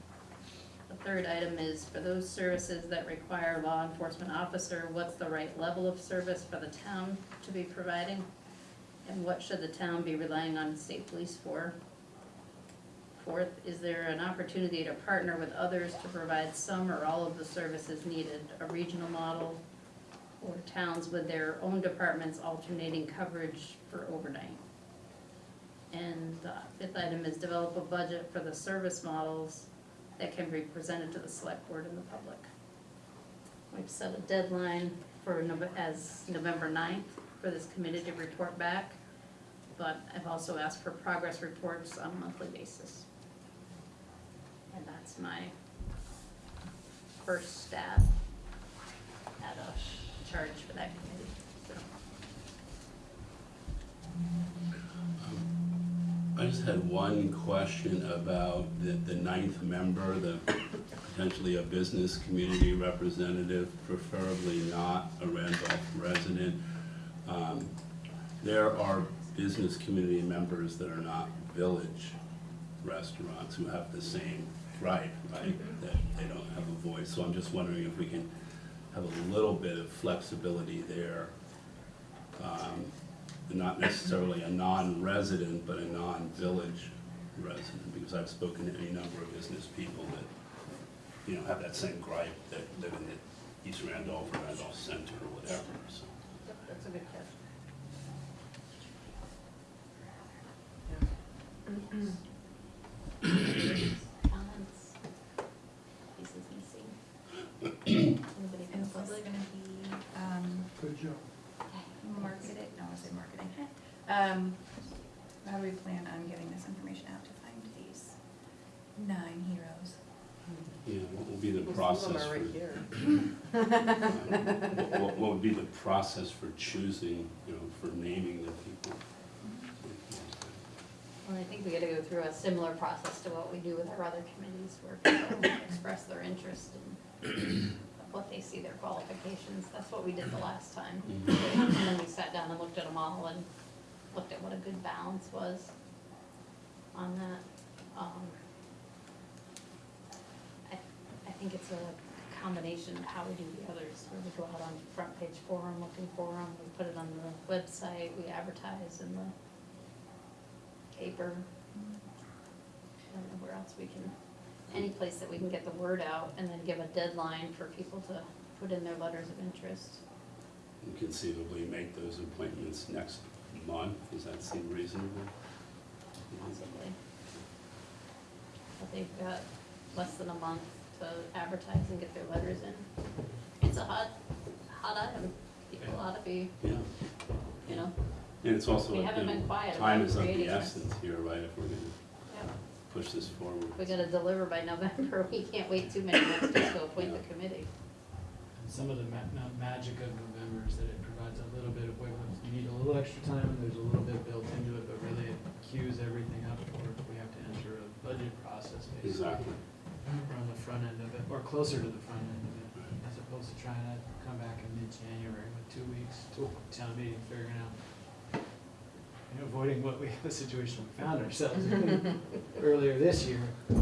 The third item is for those services that require law enforcement officer, what's the right level of service for the town to be providing? And what should the town be relying on state police for? Fourth, is there an opportunity to partner with others to provide some or all of the services needed? A regional model, or towns with their own departments alternating coverage for overnight. And the fifth item is develop a budget for the service models that can be presented to the select board and the public. We've set a deadline for as November 9th for this committee to report back, but I've also asked for progress reports on a monthly basis. And that's my first stab at a charge for that committee, so. I just had one question about the, the ninth member, the potentially a business community representative, preferably not a Randolph resident. Um, There are business community members that are not village restaurants who have the same right, right? That they don't have a voice, so I'm just wondering if we can have a little bit of flexibility there. Um, not necessarily a non-resident, but a non-village resident, because I've spoken to any number of business people that, you know, have that same gripe, that live in the East Randolph or Randolph Center or whatever, so. Yep, That's a good catch. Comments? [clears throat] Pieces missing? Anybody from And the what's public? gonna be, um, Good job. marketed, no, I said marketing. Um, how do we plan on getting this information out to find these nine heroes? Yeah, what will be the Most of them process are for? right here. What, [clears throat] what- what would be the process for choosing, you know, for naming the people? Well, I think we gotta go through a similar process to what we do with our other committees, where people [clears throat] express their interest in what they see their qualifications. That's what we did the last time. And then we sat down and looked at them all and looked at what a good balance was on that. Um, I, I think it's a combination of how we do the others, where we go out on Front Porch Forum, looking for them, we put it on the website, we advertise in the paper. I don't know where else we can, any place that we can get the word out and then give a deadline for people to put in their letters of interest. And conceivably make those appointments next month, does that seem reasonable? possibly. But they've got less than a month to advertise and get their letters in. It's a hot, hot item. People ought to be, Yeah, you know, and it's also, We you haven't been know, quiet time about is of the this. essence here, right, if we're gonna yeah, push this forward. we gotta deliver by November. [laughs] We can't wait too many months just to appoint the committee. And some of the ma- ma- magic of November is that it provides a little bit of wiggle room. You need a little extra time, and there's a little bit built into it, but really it cues everything up for, we have to enter a budget process basically. Exactly. We're on the front end of it, or closer to the front end of it, as opposed to trying to come back in mid-January with two weeks to town meeting, figuring out, you know, avoiding what we, [laughs] the situation we found ourselves in [laughs] earlier this year. through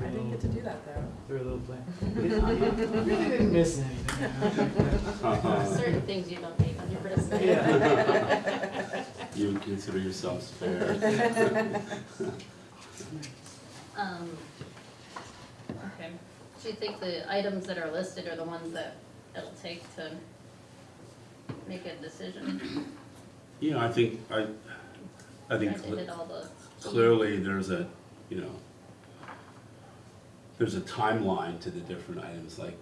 I a didn't little- get to do that though. Through a little plan. [laughs] We didn't- really didn't miss anything. Certain things you don't take on your wrist. Yeah. You would consider yourself spared. Um, okay, do you think the items that are listed are the ones that it'll take to make a decision? You know, I think, I, I think I did all the. clearly there's a, you know, there's a timeline to the different items, like,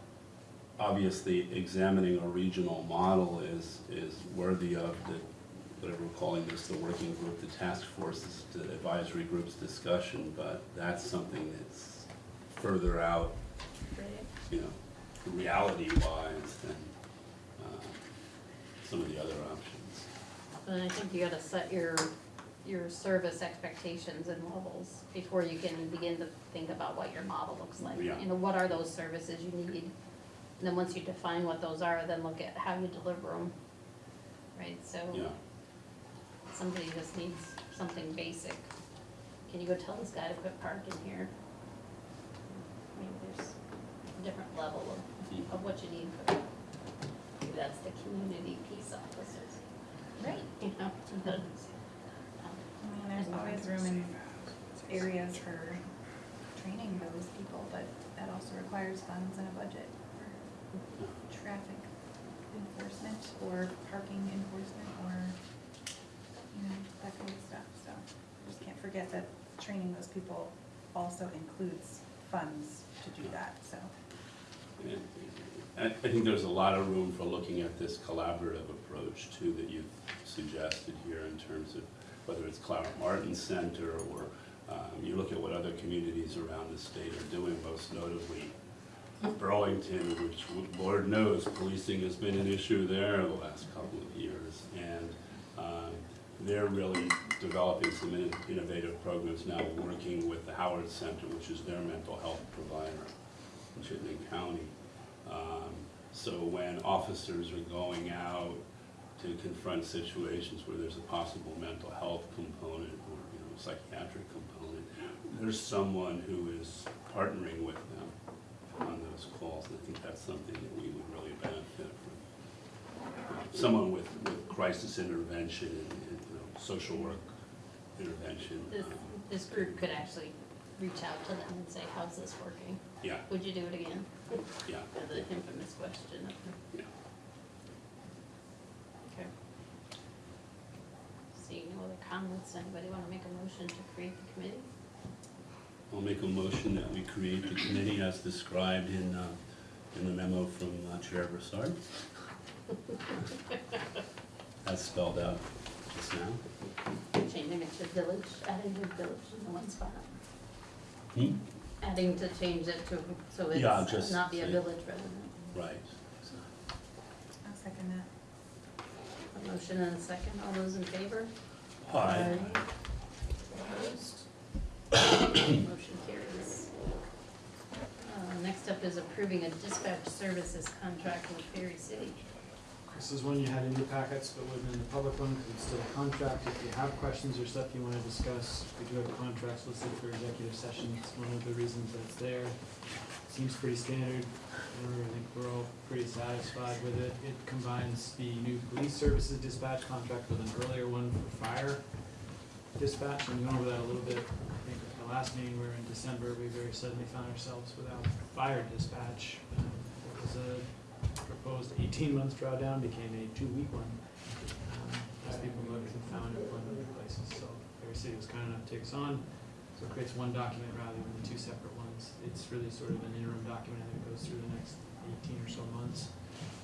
obviously, examining a regional model is, is worthy of the, whatever we're calling this, the working group, the task forces, the advisory groups discussion, but that's something that's further out, you know, reality-wise than, uh, some of the other options. And I think you gotta set your, your service expectations and levels before you can begin to think about what your model looks like. Yeah. You know, what are those services you need? And then once you define what those are, then look at how you deliver them. Right, so Yeah, somebody just needs something basic. Can you go tell this guy to quit parking here? I mean, there's a different level of, of what you need for, maybe that's the community peace officers. Right. You know, the, I mean, there's always room in areas for training those people, but that also requires funds and a budget for traffic enforcement or parking enforcement or, you know, that kind of stuff, so. Just can't forget that training those people also includes funds to do that, so. I think there's a lot of room for looking at this collaborative approach too that you've suggested here in terms of whether it's Clara Martin Center or, um, you look at what other communities around the state are doing, most notably Burlington, which Lord knows, policing has been an issue there the last couple of years. And um, they're really developing some innovative programs now, working with the Howard Center, which is their mental health provider in Chittenden County. Um, So when officers are going out to confront situations where there's a possible mental health component or, you know, psychiatric component, there's someone who is partnering with them on those calls, and I think that's something that we would really benefit from. Someone with, with crisis intervention and, and, you know, social work intervention. this, um, this group could actually reach out to them and say, how's this working? Yeah, Would you do it again? yeah, The infamous question. yeah. Okay. Seeing no other comments, anybody wanna make a motion to create the committee? I'll make a motion that we create the committee as described in, uh, in the memo from uh, Chair Broussard. [laughs] As spelled out just now. Changing it to village, adding the village in the one spot. Hmm? Adding to change it to, so Yeah, it's just not be a say- village resident. Right. I'll second that. A motion and a second, all those in favor? Aye. Opposed? [coughs] Motion carries. Uh, next up is approving a dispatch services contract with Barre City. This is one you had in your packets, but wasn't in the public one, because it's still a contract. If you have questions or stuff you want to discuss, we do have contracts listed for executive session. It's one of the reasons that it's there. Seems pretty standard. I think we're all pretty satisfied with it. It combines the new police services dispatch contract with an earlier one for fire dispatch. And we went over that a little bit. I think at the last meeting, we were in December, we very suddenly found ourselves without fire dispatch. It was a proposed eighteen-month drawdown became a two-week one. um, As people looked and found employment other places, so Barre City was kind enough to take us on. So it creates one document rather than the two separate ones. It's really sort of an interim document that goes through the next eighteen or so months.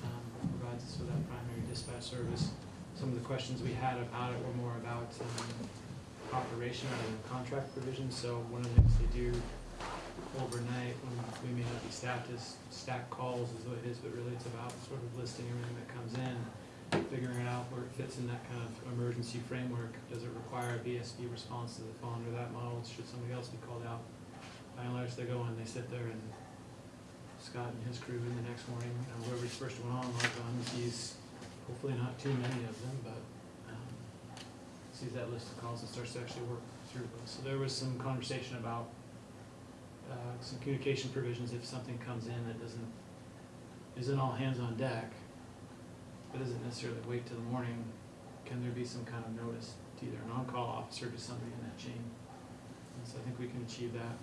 um, Provides us with that primary dispatch service. Some of the questions we had about it were more about um, operation rather contract provisions. So one of the things they do overnight, when we may not be staffed as stack calls is what it is, but really it's about sort of listing everything that comes in, figuring out where it fits in that kind of emergency framework. Does it require a BSB response? Does it fall under that model? Should somebody else be called out? By and large, they go and they sit there and Scott and his crew in the next morning, you know, whoever's first one on, log on, sees hopefully not too many of them, but, um, sees that list of calls and starts to actually work through those. So there was some conversation about uh, some communication provisions if something comes in that doesn't, isn't all hands on deck, but doesn't necessarily wait till the morning, can there be some kind of notice to either an on-call officer to somebody in that chain? And so I think we can achieve that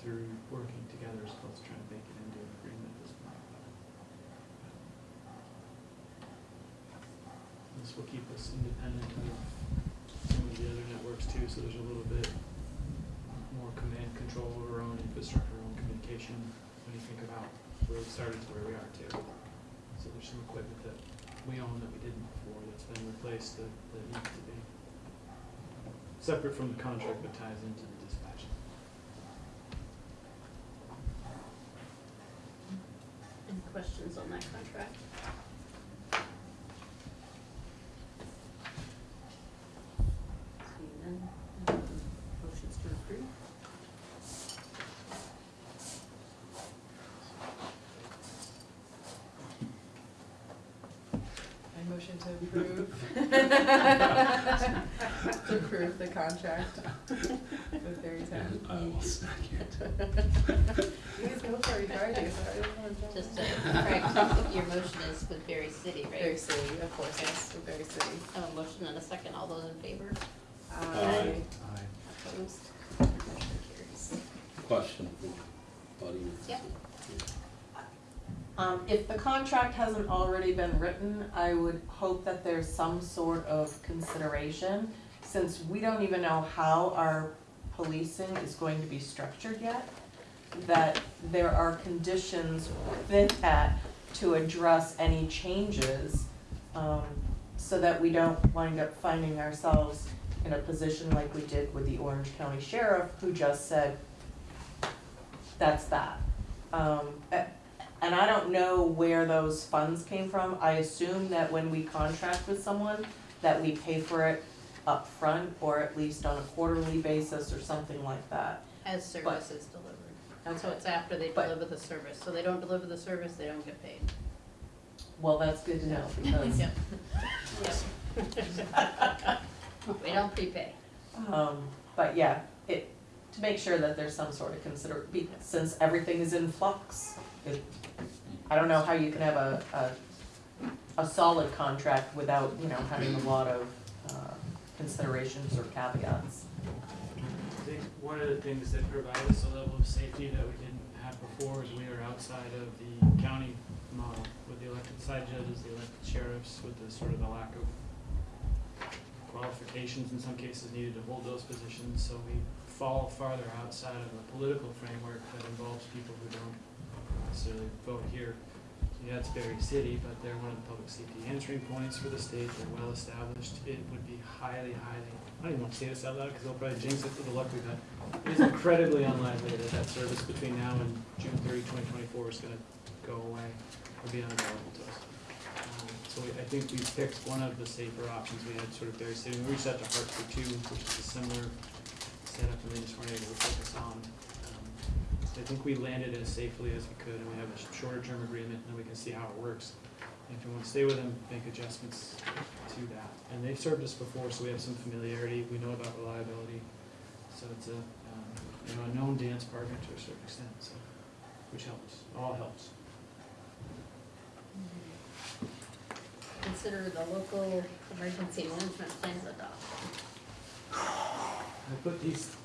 through working together as opposed to trying to make it into an agreement at this point. This will keep us independent of some of the other networks too, so there's a little bit command control over our own infrastructure, our own communication, when you think about where we started to where we are too. So there's some equipment that we own that we didn't before, that's been replaced that, that needs to be. Separate from the contract but ties into the dispatch. Any questions on that contract? Seeing none, um, motions to approve? I motion to [laughs] approve. [laughs] To approve the contract with Barre Town. And I will second. You guys go for it, you already, so I don't wanna jump. Just to correct, your motion is with Barre City, right? Barre City, of course, yes, with Barre City. I have a motion and a second, all those in favor? Aye. Opposed? Motion carries. Question for audience. Yep. If the contract hasn't already been written, I would hope that there's some sort of consideration, since we don't even know how our policing is going to be structured yet, that there are conditions within that to address any changes, um, so that we don't wind up finding ourselves in a position like we did with the Orange County Sheriff, who just said, that's that. Um, and I don't know where those funds came from. I assume that when we contract with someone, that we pay for it up front or at least on a quarterly basis or something like that. As service is delivered. So Okay. it's after they But- deliver the service. So they don't deliver the service, they don't get paid. Well, that's good to know [laughs] because, Yep. Yep. [laughs] We don't prepay. um, but yeah, it, to make sure that there's some sort of consider, be- since everything is in flux. I don't know how you can have a, a, a solid contract without, you know, having a lot of, uh, considerations or caveats. I think one of the things that provide us a level of safety that we didn't have before is we are outside of the county model with the elected side judges, the elected sheriffs, with the sort of the lack of qualifications in some cases needed to hold those positions, so we fall farther outside of a political framework that involves people who don't necessarily vote here. Yeah, it's Barre City, but they're one of the public safety answering points for the state, they're well established, it would be highly, highly, I don't even want to say this out loud, because they'll probably jinx it with the luck we've had. It is incredibly unlikely that that service between now and June 30, 2024, is gonna go away or be unavailable to us. Um, So we, I think we picked one of the safer options, we had sort of Barre City, we reached out to Hartford too, which is a similar setup, and they just weren't able to focus on. I think we landed as safely as we could, and we have a shorter term agreement, and then we can see how it works. And if you wanna stay with them, make adjustments to that. And they've served us before, so we have some familiarity, we know about reliability. So it's a, um, you know, a known dance partner to a certain extent, so, which helps, all helps. Consider the local emergency management plans adopted. I put these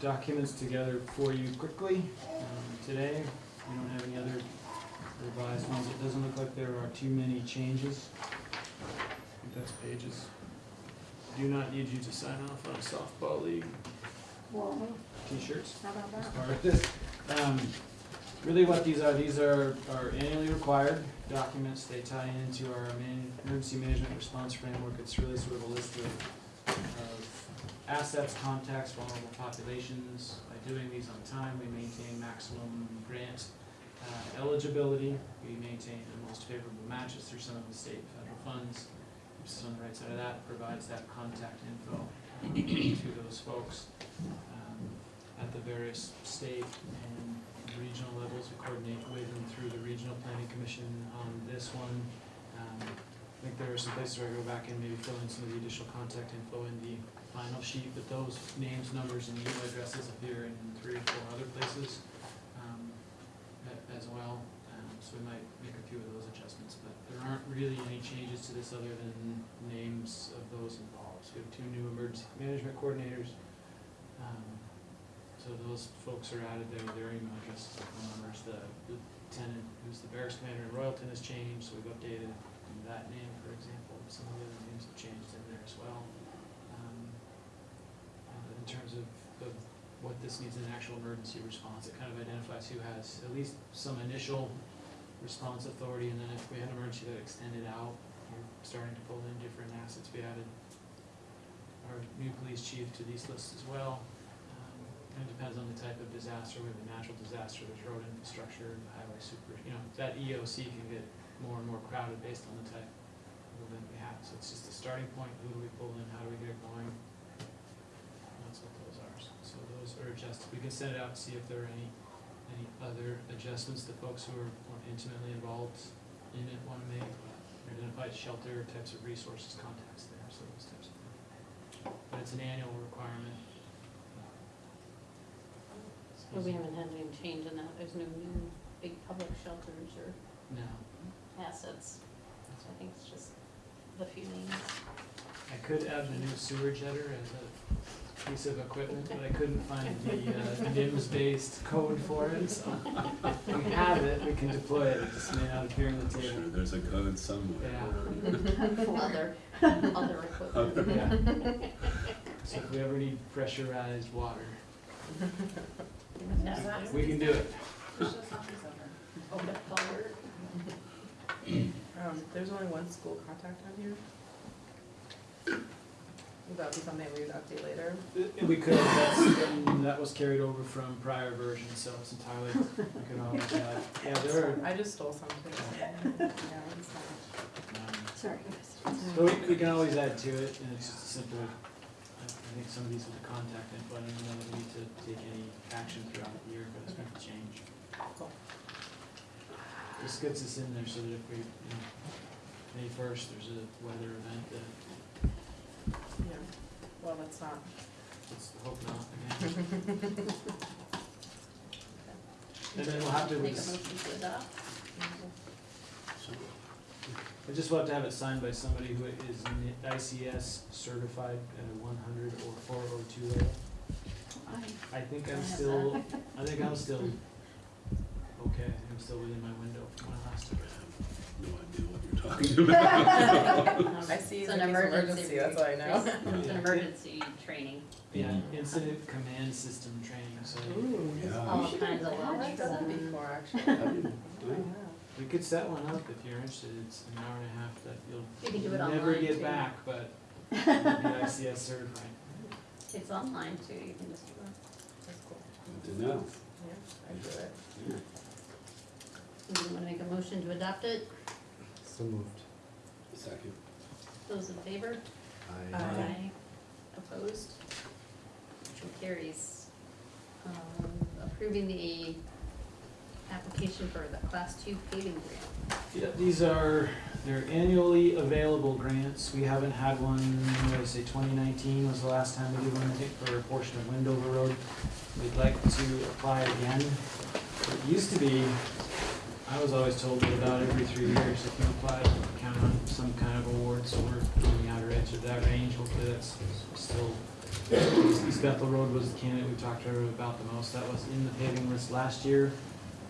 documents together for you quickly, um, today. We don't have any other revised ones. It doesn't look like there are too many changes. I think that's pages. Do not need you to sign off on a softball league t-shirts. How about as that? part of this. Um, really what these are, these are, are annually required documents, they tie into our man, emergency management response framework, it's really sort of a list of, of assets, contacts, vulnerable populations. By doing these on time, we maintain maximum grant, uh, eligibility, we maintain the most favorable matches through some of the state and federal funds. Is on the right side of that, provides that contact info to those folks um, at the various state and regional levels. We coordinate with and through the Regional Planning Commission on this one. Um, I think there are some places where I go back and maybe fill in some of the additional contact info in the final sheet, but those names, numbers, and email addresses appear in three or four other places um, as well. Um, So we might make a few of those adjustments, but there aren't really any changes to this other than names of those involved. So we have two new emergency management coordinators. Um, So those folks are added there, their email addresses and phone numbers. The lieutenant, who's the barracks commander in Royalton has changed, so we've updated that name, for example. Some of the other names have changed in there as well. Um, uh, In terms of, of what this needs in an actual emergency response, it kind of identifies who has at least some initial response authority, and then if we had an emergency that extended out, you're starting to pull in different assets. We added our new police chief to these lists as well. Um, It depends on the type of disaster, we have a natural disaster, there's road infrastructure, highway super, you know, that EOC can get more and more crowded based on the type of event we have. So it's just a starting point, who do we pull in, how do we get it going? And That's what those are. So those are adjusted. We can send it out and see if there are any, any other adjustments that folks who are more intimately involved in it want to make. Identified shelter, types of resources, contacts there, so those types of things. But it's an annual requirement. But we haven't had any change in that, there's no new big public shelters or No, assets, so I think it's just the few names. I could add the new sewer jetter as a piece of equipment, but I couldn't find the uh, NIMS-based code for it, so if we have it, we can deploy it, it just may not appear on the I'm sure table. there's a code somewhere. Yeah. Other, other equipment. Yeah. So if we ever need pressurized water, Yeah. we can do it. Um, there's only one school contact on here. Would that be something we would update later? We could, that's, that was carried over from prior versions, so it's entirely, we could always add, yeah, there are, I just stole some too. Yeah, it's fine. um, Sorry. But we, we can always add to it, and it's just a simple, I I think some of these are the contact info, I don't know that we need to take any action throughout the year, but it's going to change. Cool. This gets us in there so that if we, you know, May first, there's a weather event that, Yeah, well, that's not. let's hope not, again. And then we'll have to, Make a motion to adopt. So, I just will have to have it signed by somebody who is N- ICS certified at a one hundred or four oh two level. I think I'm have still, I think I'm still, okay, I'm still within my window from my last time. No idea what you're talking [laughs] about. [laughs] I see It's it's an an emergency, that's all I know. It's [laughs] an emergency training, Yeah, incident command system training, so Yeah. all kinds of levels for Done them. before, actually. I didn't- we could set one up if you're interested, it's an hour and a half that You can do you'll it never online, get too. back, but you'll be ICS certified. It's online too, you can just do it. That's cool. Good to know. Yeah, I do it. Yeah. You wanna make a motion to adopt it? So moved. Second. Those in favor? Aye. Opposed? Motion carries. Um, Approving the application for the class two paving grant. Yeah, these are, they're annually available grants. We haven't had one, what did I say, twenty nineteen was the last time we did one, I think, for a portion of Wendover Road. We'd like to apply again. It used to be, I was always told that about every three years, if you apply, count on some kind of award, so we're on the outer edge of that range. Hopefully that's still, East Bethel Road was the candidate we talked to about the most. That was in the paving list last year.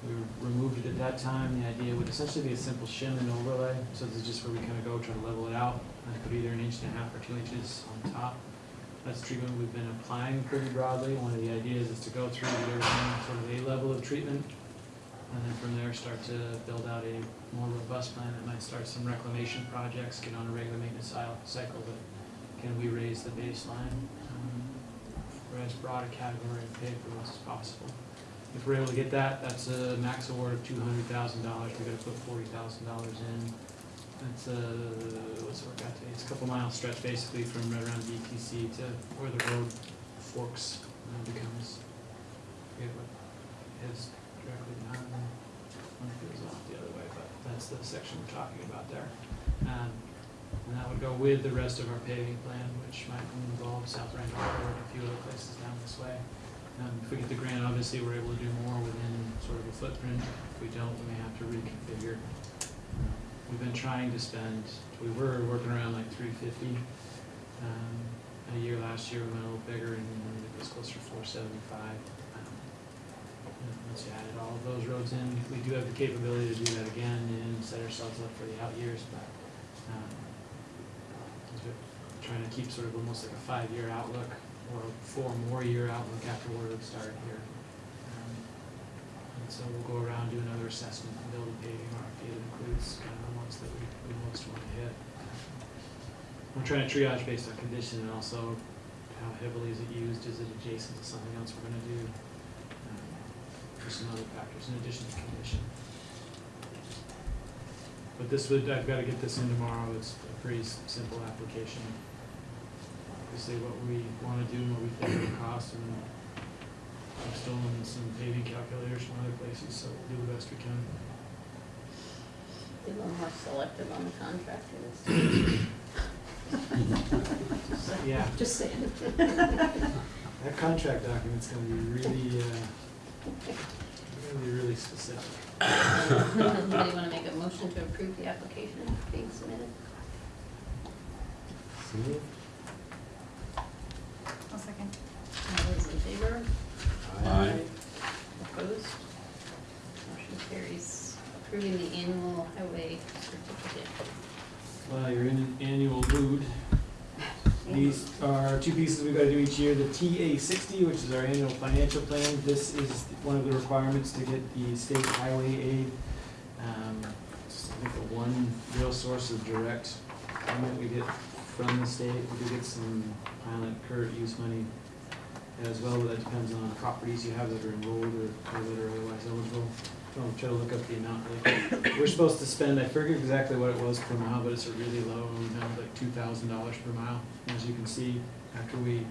We removed it at that time. The idea would essentially be a simple shim and overlay. So this is just where we kind of go, try to level it out. And put either an inch and a half or two inches on top. That's treatment we've been applying pretty broadly. One of the ideas is to go through everything sort of a level of treatment. And then from there, start to build out a more robust plan that might start some reclamation projects, get on a regular maintenance cycle. But can we raise the baseline um, for as broad a category of paved roads as possible? If we're able to get that, that's a max award of two hundred thousand dollars, We've gotta put forty thousand dollars in. That's a, what's the work out to, it's a couple mile stretch basically from right around DTC to where the road forks and becomes, directly behind them. One goes off the other way, but that's the section we're talking about there. Um, and that would go with the rest of our paving plan, which might involve South Randolph Road and a few other places down this way. Um, if we get the grant, obviously, we're able to do more within sort of a footprint. If we don't, we may have to reconfigure. We've been trying to spend, we were working around like three fifty. Um, a year last year, we went a little bigger and it was closer to four seventy-five. Um, Once you added all of those roads in, we do have the capability to do that again and set ourselves up for the out years, but, um, trying to keep sort of almost like a five-year outlook or a four more year outlook after where we started here. Um, and so we'll go around, do another assessment and build a paving RFP that includes kind of the ones that we, we most want to hit. We're trying to triage based on condition and also how heavily is it used, is it adjacent to something else we're gonna do? For some other factors in addition to condition. But this would, I've gotta get this in tomorrow, it's a pretty s- simple application. We say what we wanna do and what we think it'll cost and I've stolen some paving calculators from other places, so we'll do the best we can. Be a little more selective on the contractor this time. [laughs] Just [laughs] saying. Yeah. Just saying. That contract document's gonna be really, uh, gonna be really specific. Anybody [laughs] wanna make a motion to approve the application being submitted? I'll second. All those in favor? Aye. Opposed? Motion carries. Approving the annual highway certificate. Well, you're in an annual mood. These are two pieces we've gotta do each year, the TA sixty, which is our annual financial plan. This is one of the requirements to get the state highway aid. Um, I think, the one real source of direct payment we get from the state. We do get some pilot current use money as well, but that depends on properties you have that are enrolled or or that are otherwise eligible. I'll try to look up the amount really. We're supposed to spend, I forget exactly what it was per mile, but it's a really low amount, like two thousand dollars per mile. As you can see, after we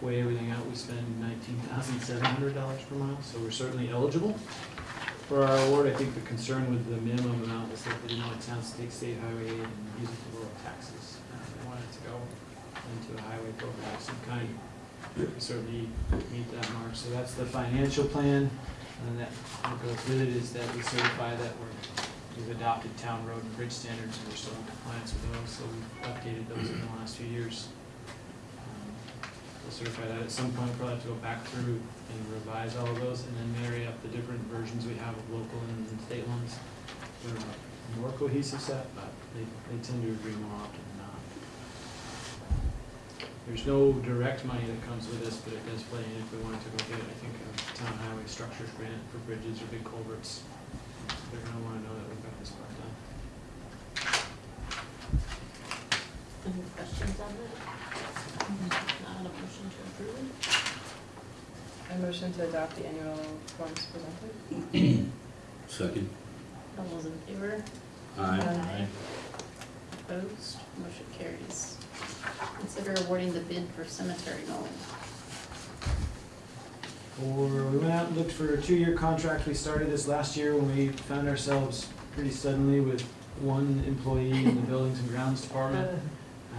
weigh everything out, we spend nineteen thousand seven hundred dollars per mile, so we're certainly eligible for our award. I think the concern with the minimum amount was that they didn't want towns to take state highway aid and use it for lower taxes. Uh, They wanted it to go into a highway program of some kind. We certainly meet that mark, so that's the financial plan. And that, what goes with it is that we certify that we're, we've adopted town road and bridge standards, and we're still in compliance with those, so we've updated those in the last few years. Um, We'll certify that at some point, probably have to go back through and revise all of those, and then marry up the different versions we have of local and state ones. They're a more cohesive set, but they, they tend to agree more often than not. There's no direct money that comes with this, but it does play in if we wanted to go get, I think, a town highway structures grant for bridges or big culverts. They're gonna wanna know that we've got this part done. Any questions on that? Not a motion to approve? I motion to adopt the annual forms presented. [clears throat] Second? All those in favor? Aye. Opposed? Motion carries. Consider awarding the bid for cemetery mowing. Or, we went out and looked for a two-year contract. We started this last year when we found ourselves pretty suddenly with one employee in the [laughs] buildings and grounds department.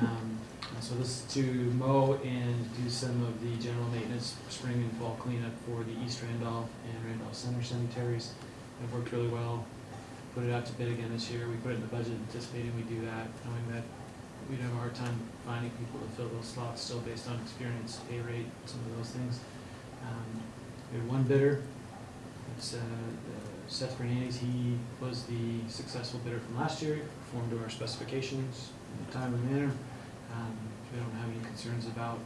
Um, so this is to mow and do some of the general maintenance, spring and fall cleanup for the East Randolph and Randolph Center cemeteries. It worked really well. Put it out to bid again this year. We put it in the budget anticipating we do that, knowing that we'd have a hard time finding people to fill those slots still based on experience, pay rate, some of those things. Um, We had one bidder, it's uh, uh, Seth Fernandez, he was the successful bidder from last year, performed to our specifications in a timely manner. Um, We don't have any concerns about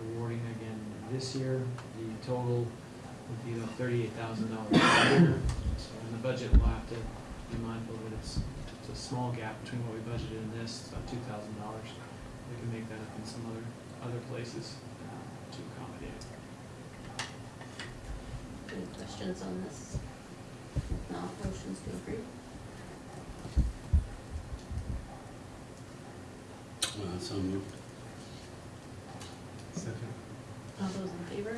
awarding again this year. The total would be about thirty-eight thousand dollars a year. So in the budget, we'll have to be mindful that it's, it's a small gap between what we budgeted and this, it's about two thousand dollars. We can make that up in some other, other places uh, to accommodate. Any questions on this? No, motions to approve? Uh, so moved. Second. All those in favor?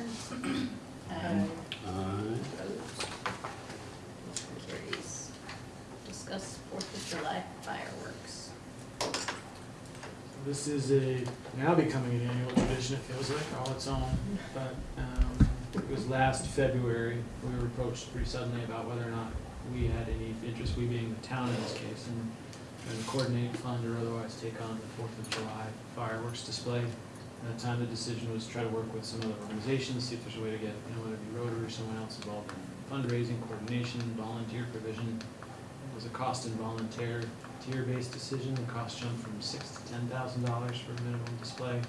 Aye. Aye. Opposed? Motion carries. Discuss Fourth of July fireworks. This is a, now becoming an annual tradition, it feels like, all its own, but, um, it was last February, we were approached pretty suddenly about whether or not we had any interest, we being the town in this case, in, in coordinate, fund, or otherwise take on the Fourth of July fireworks display. At the time, the decision was to try to work with some other organizations, see if there's a way to get, you know, whether it be Rotary or someone else involved in fundraising, coordination, volunteer provision. It was a cost and volunteer, tier-based decision, the cost jumped from six to ten thousand dollars for a minimum display.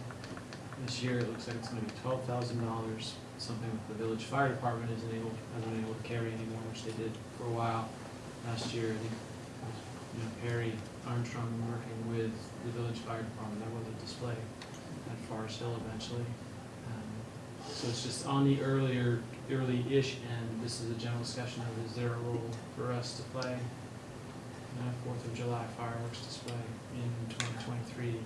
This year, it looks like it's gonna be twelve thousand dollars, something that the village fire department isn't able, hasn't been able to carry anymore, which they did for a while. Last year, I think, it was, you know, Perry Armstrong working with the village fire department, that was a display at Forest Hill eventually. Um, So it's just on the earlier, early-ish end, this is a general discussion of is there a role for us to play in Fourth of July fireworks display in twenty twenty-three?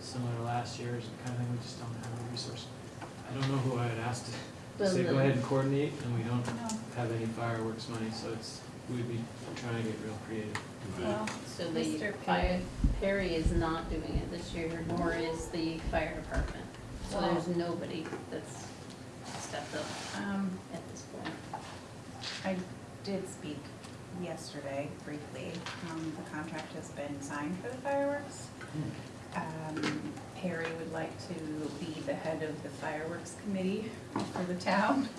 Similar to last year, is the kind of thing we just don't have the resource. I don't know who I had asked to Well, say, go ahead and coordinate, and we don't No. have any fireworks money, so it's, we'd be trying to get real creative. Well, So the Mr. fire, Perry is not doing it this year, nor is the fire department. So there's nobody that's stepped up um, at this point. I did speak yesterday briefly. Um, the contract has been signed for the fireworks. Um, Perry would like to be the head of the fireworks committee for the town. [laughs]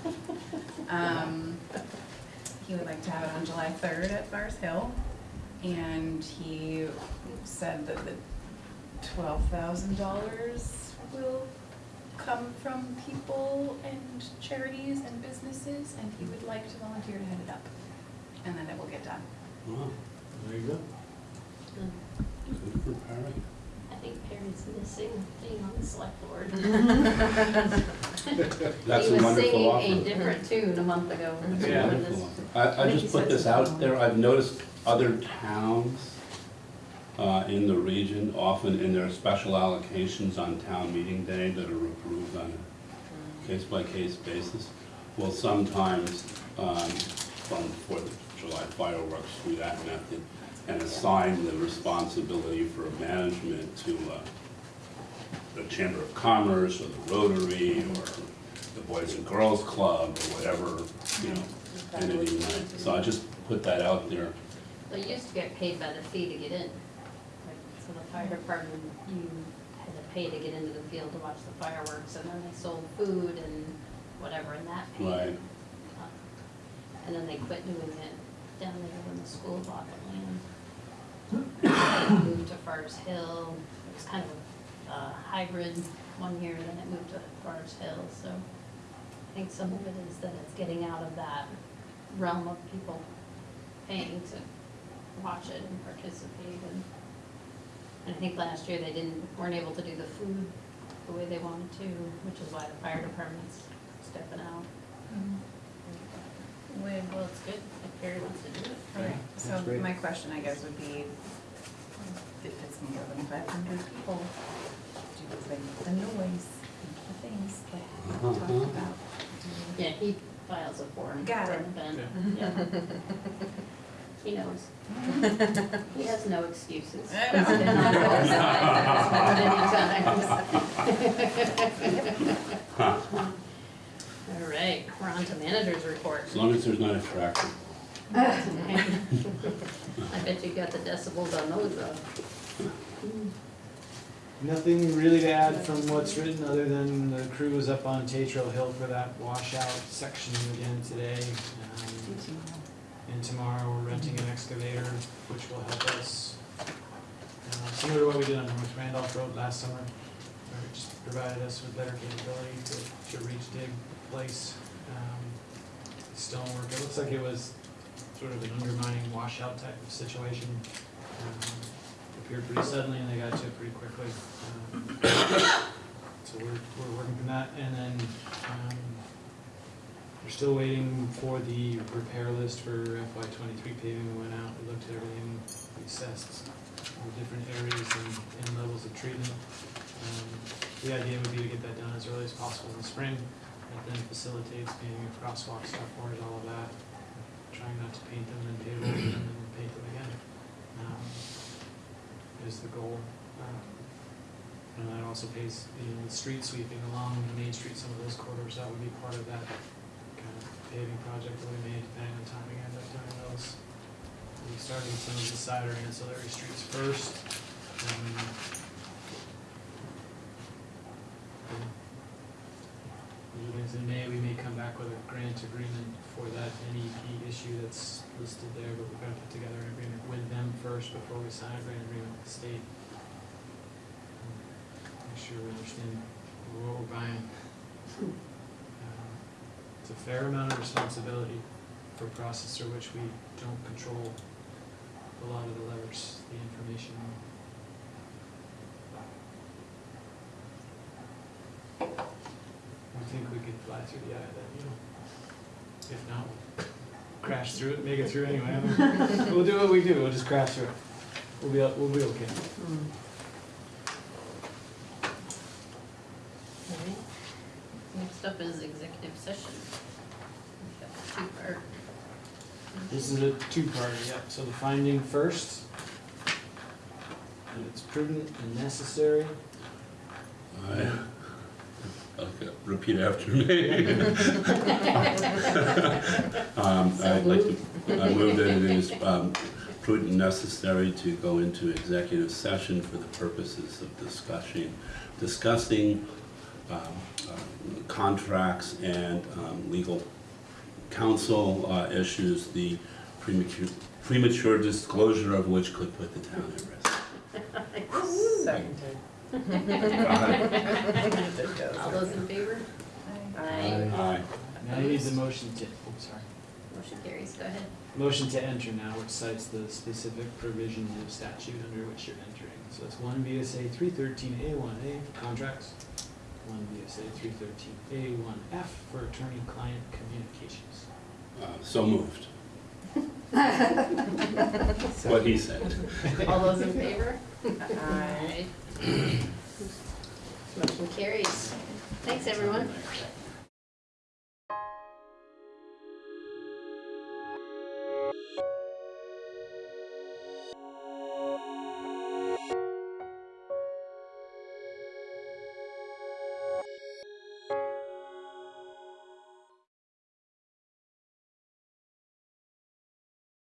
Um, he would like to have it on July third at Forest Hill. And he said that the twelve thousand dollars will come from people and charities and businesses, and he would like to volunteer to head it up. And then it will get done. Wow, There you go. good for Perry. I think Perry's missing being on the select board. [laughs] That's He a [laughs] was wonderful singing a offer. different tune a month ago. That's a Yeah. wonderful offer. I, I think he just put said this so. out there, I've noticed other towns uh, in the region, often in their special allocations on town meeting day that are approved on a case-by-case basis, will sometimes um, fund Fourth of July fireworks through that method and assign the responsibility for management to uh, the Chamber of Commerce or the Rotary or the Boys and Girls Club or whatever, you know, entity might. So I just put that out there. They used to get paid by the fee to get in. Like, So the fire department, you had to pay to get into the field to watch the fireworks, and then they sold food and whatever, and that paid. Right. Uh, And then they quit doing it down there when the school bought the land. Moved to Forest Hill, it was kind of a hybrid one year, then it moved to Forest Hill, so I think some of it is that it's getting out of that realm of people paying to watch it and participate. And, and I think last year they didn't, weren't able to do the food the way they wanted to, which is why the fire department's stepping out. Mm-hmm. Well, well, it's good if Perry wants to do it. Right, That's so great. my question, I guess, would be, if it's more than five hundred people, do they make the noise, the things that we Uh-huh. talked about? Do- Yeah, he files a form Got for it. an event, yeah. [laughs] He knows. [laughs] He has no excuses. [laughs] I know. Been on both sides many times. All right, we're on to manager's report. As long as there's not a tractor. [laughs] I bet you got the decibels on those though. Nothing really to add from what's written, other than the crew was up on Tatro Hill for that washout section again today. Um, And tomorrow, we're renting an excavator, which will help us, uh, similar to what we did on North Randolph Road last summer, where it just provided us with better capability to, to reach dig, place, um, stonework. It looks like it was sort of an undermining washout type of situation. Um, Appeared pretty suddenly and they got to it pretty quickly. Um, [coughs] So we're, we're working from that, and then, um, we're still waiting for the repair list for FY twenty-three paving, we went out, we looked at everything, we assessed the different areas and, and levels of treatment. Um, The idea would be to get that done as early as possible in the spring, then facilitates painting of crosswalk stop bars, all of that. Trying not to paint them and pave them and then paint them again, um, is the goal. Um, And that also pays, you know, the street sweeping along the Main Street, some of those corridors, that would be part of that kind of paving project that we made, depending on timing, end up doing those. We started some of the side or ancillary streets first. and Those are things in May, we may come back with a grant agreement for that NEP issue that's listed there, but we've got to put together an agreement with them first before we sign a grant agreement with the state. Make sure we understand what we're buying. Um, It's a fair amount of responsibility for a processor which we don't control a lot of the levers, the information. Think we could fly through the eye of that needle. If not, we'll crash through it, make it through anyway. [laughs] We'll do what we do, we'll just crash through it. We'll be, we'll be okay. Hmm. Alright. Next up is executive session. Two part. This is a two-parter, yep, so the finding first. And it's prudent and necessary. I, okay, repeat after me. [laughs] Um, So I'd like to, I move that it is um, prudent and necessary to go into executive session for the purposes of discussing, discussing um, uh, contracts and um, legal counsel uh, issues, the premature, premature disclosure of which could put the town at risk. [laughs] Seconded. All those in favor? Aye. Aye. Now you need the motion to, oh, sorry. Motion carries, go ahead. Motion to enter now, which cites the specific provisions of statute under which you're entering. So it's one VSA three thirteen A one A for contracts, one VSA three thirteen A one F for attorney-client communications. Uh, So moved. [laughs] What he said. All those in favor? Aye. Motion carries. Thanks, everyone.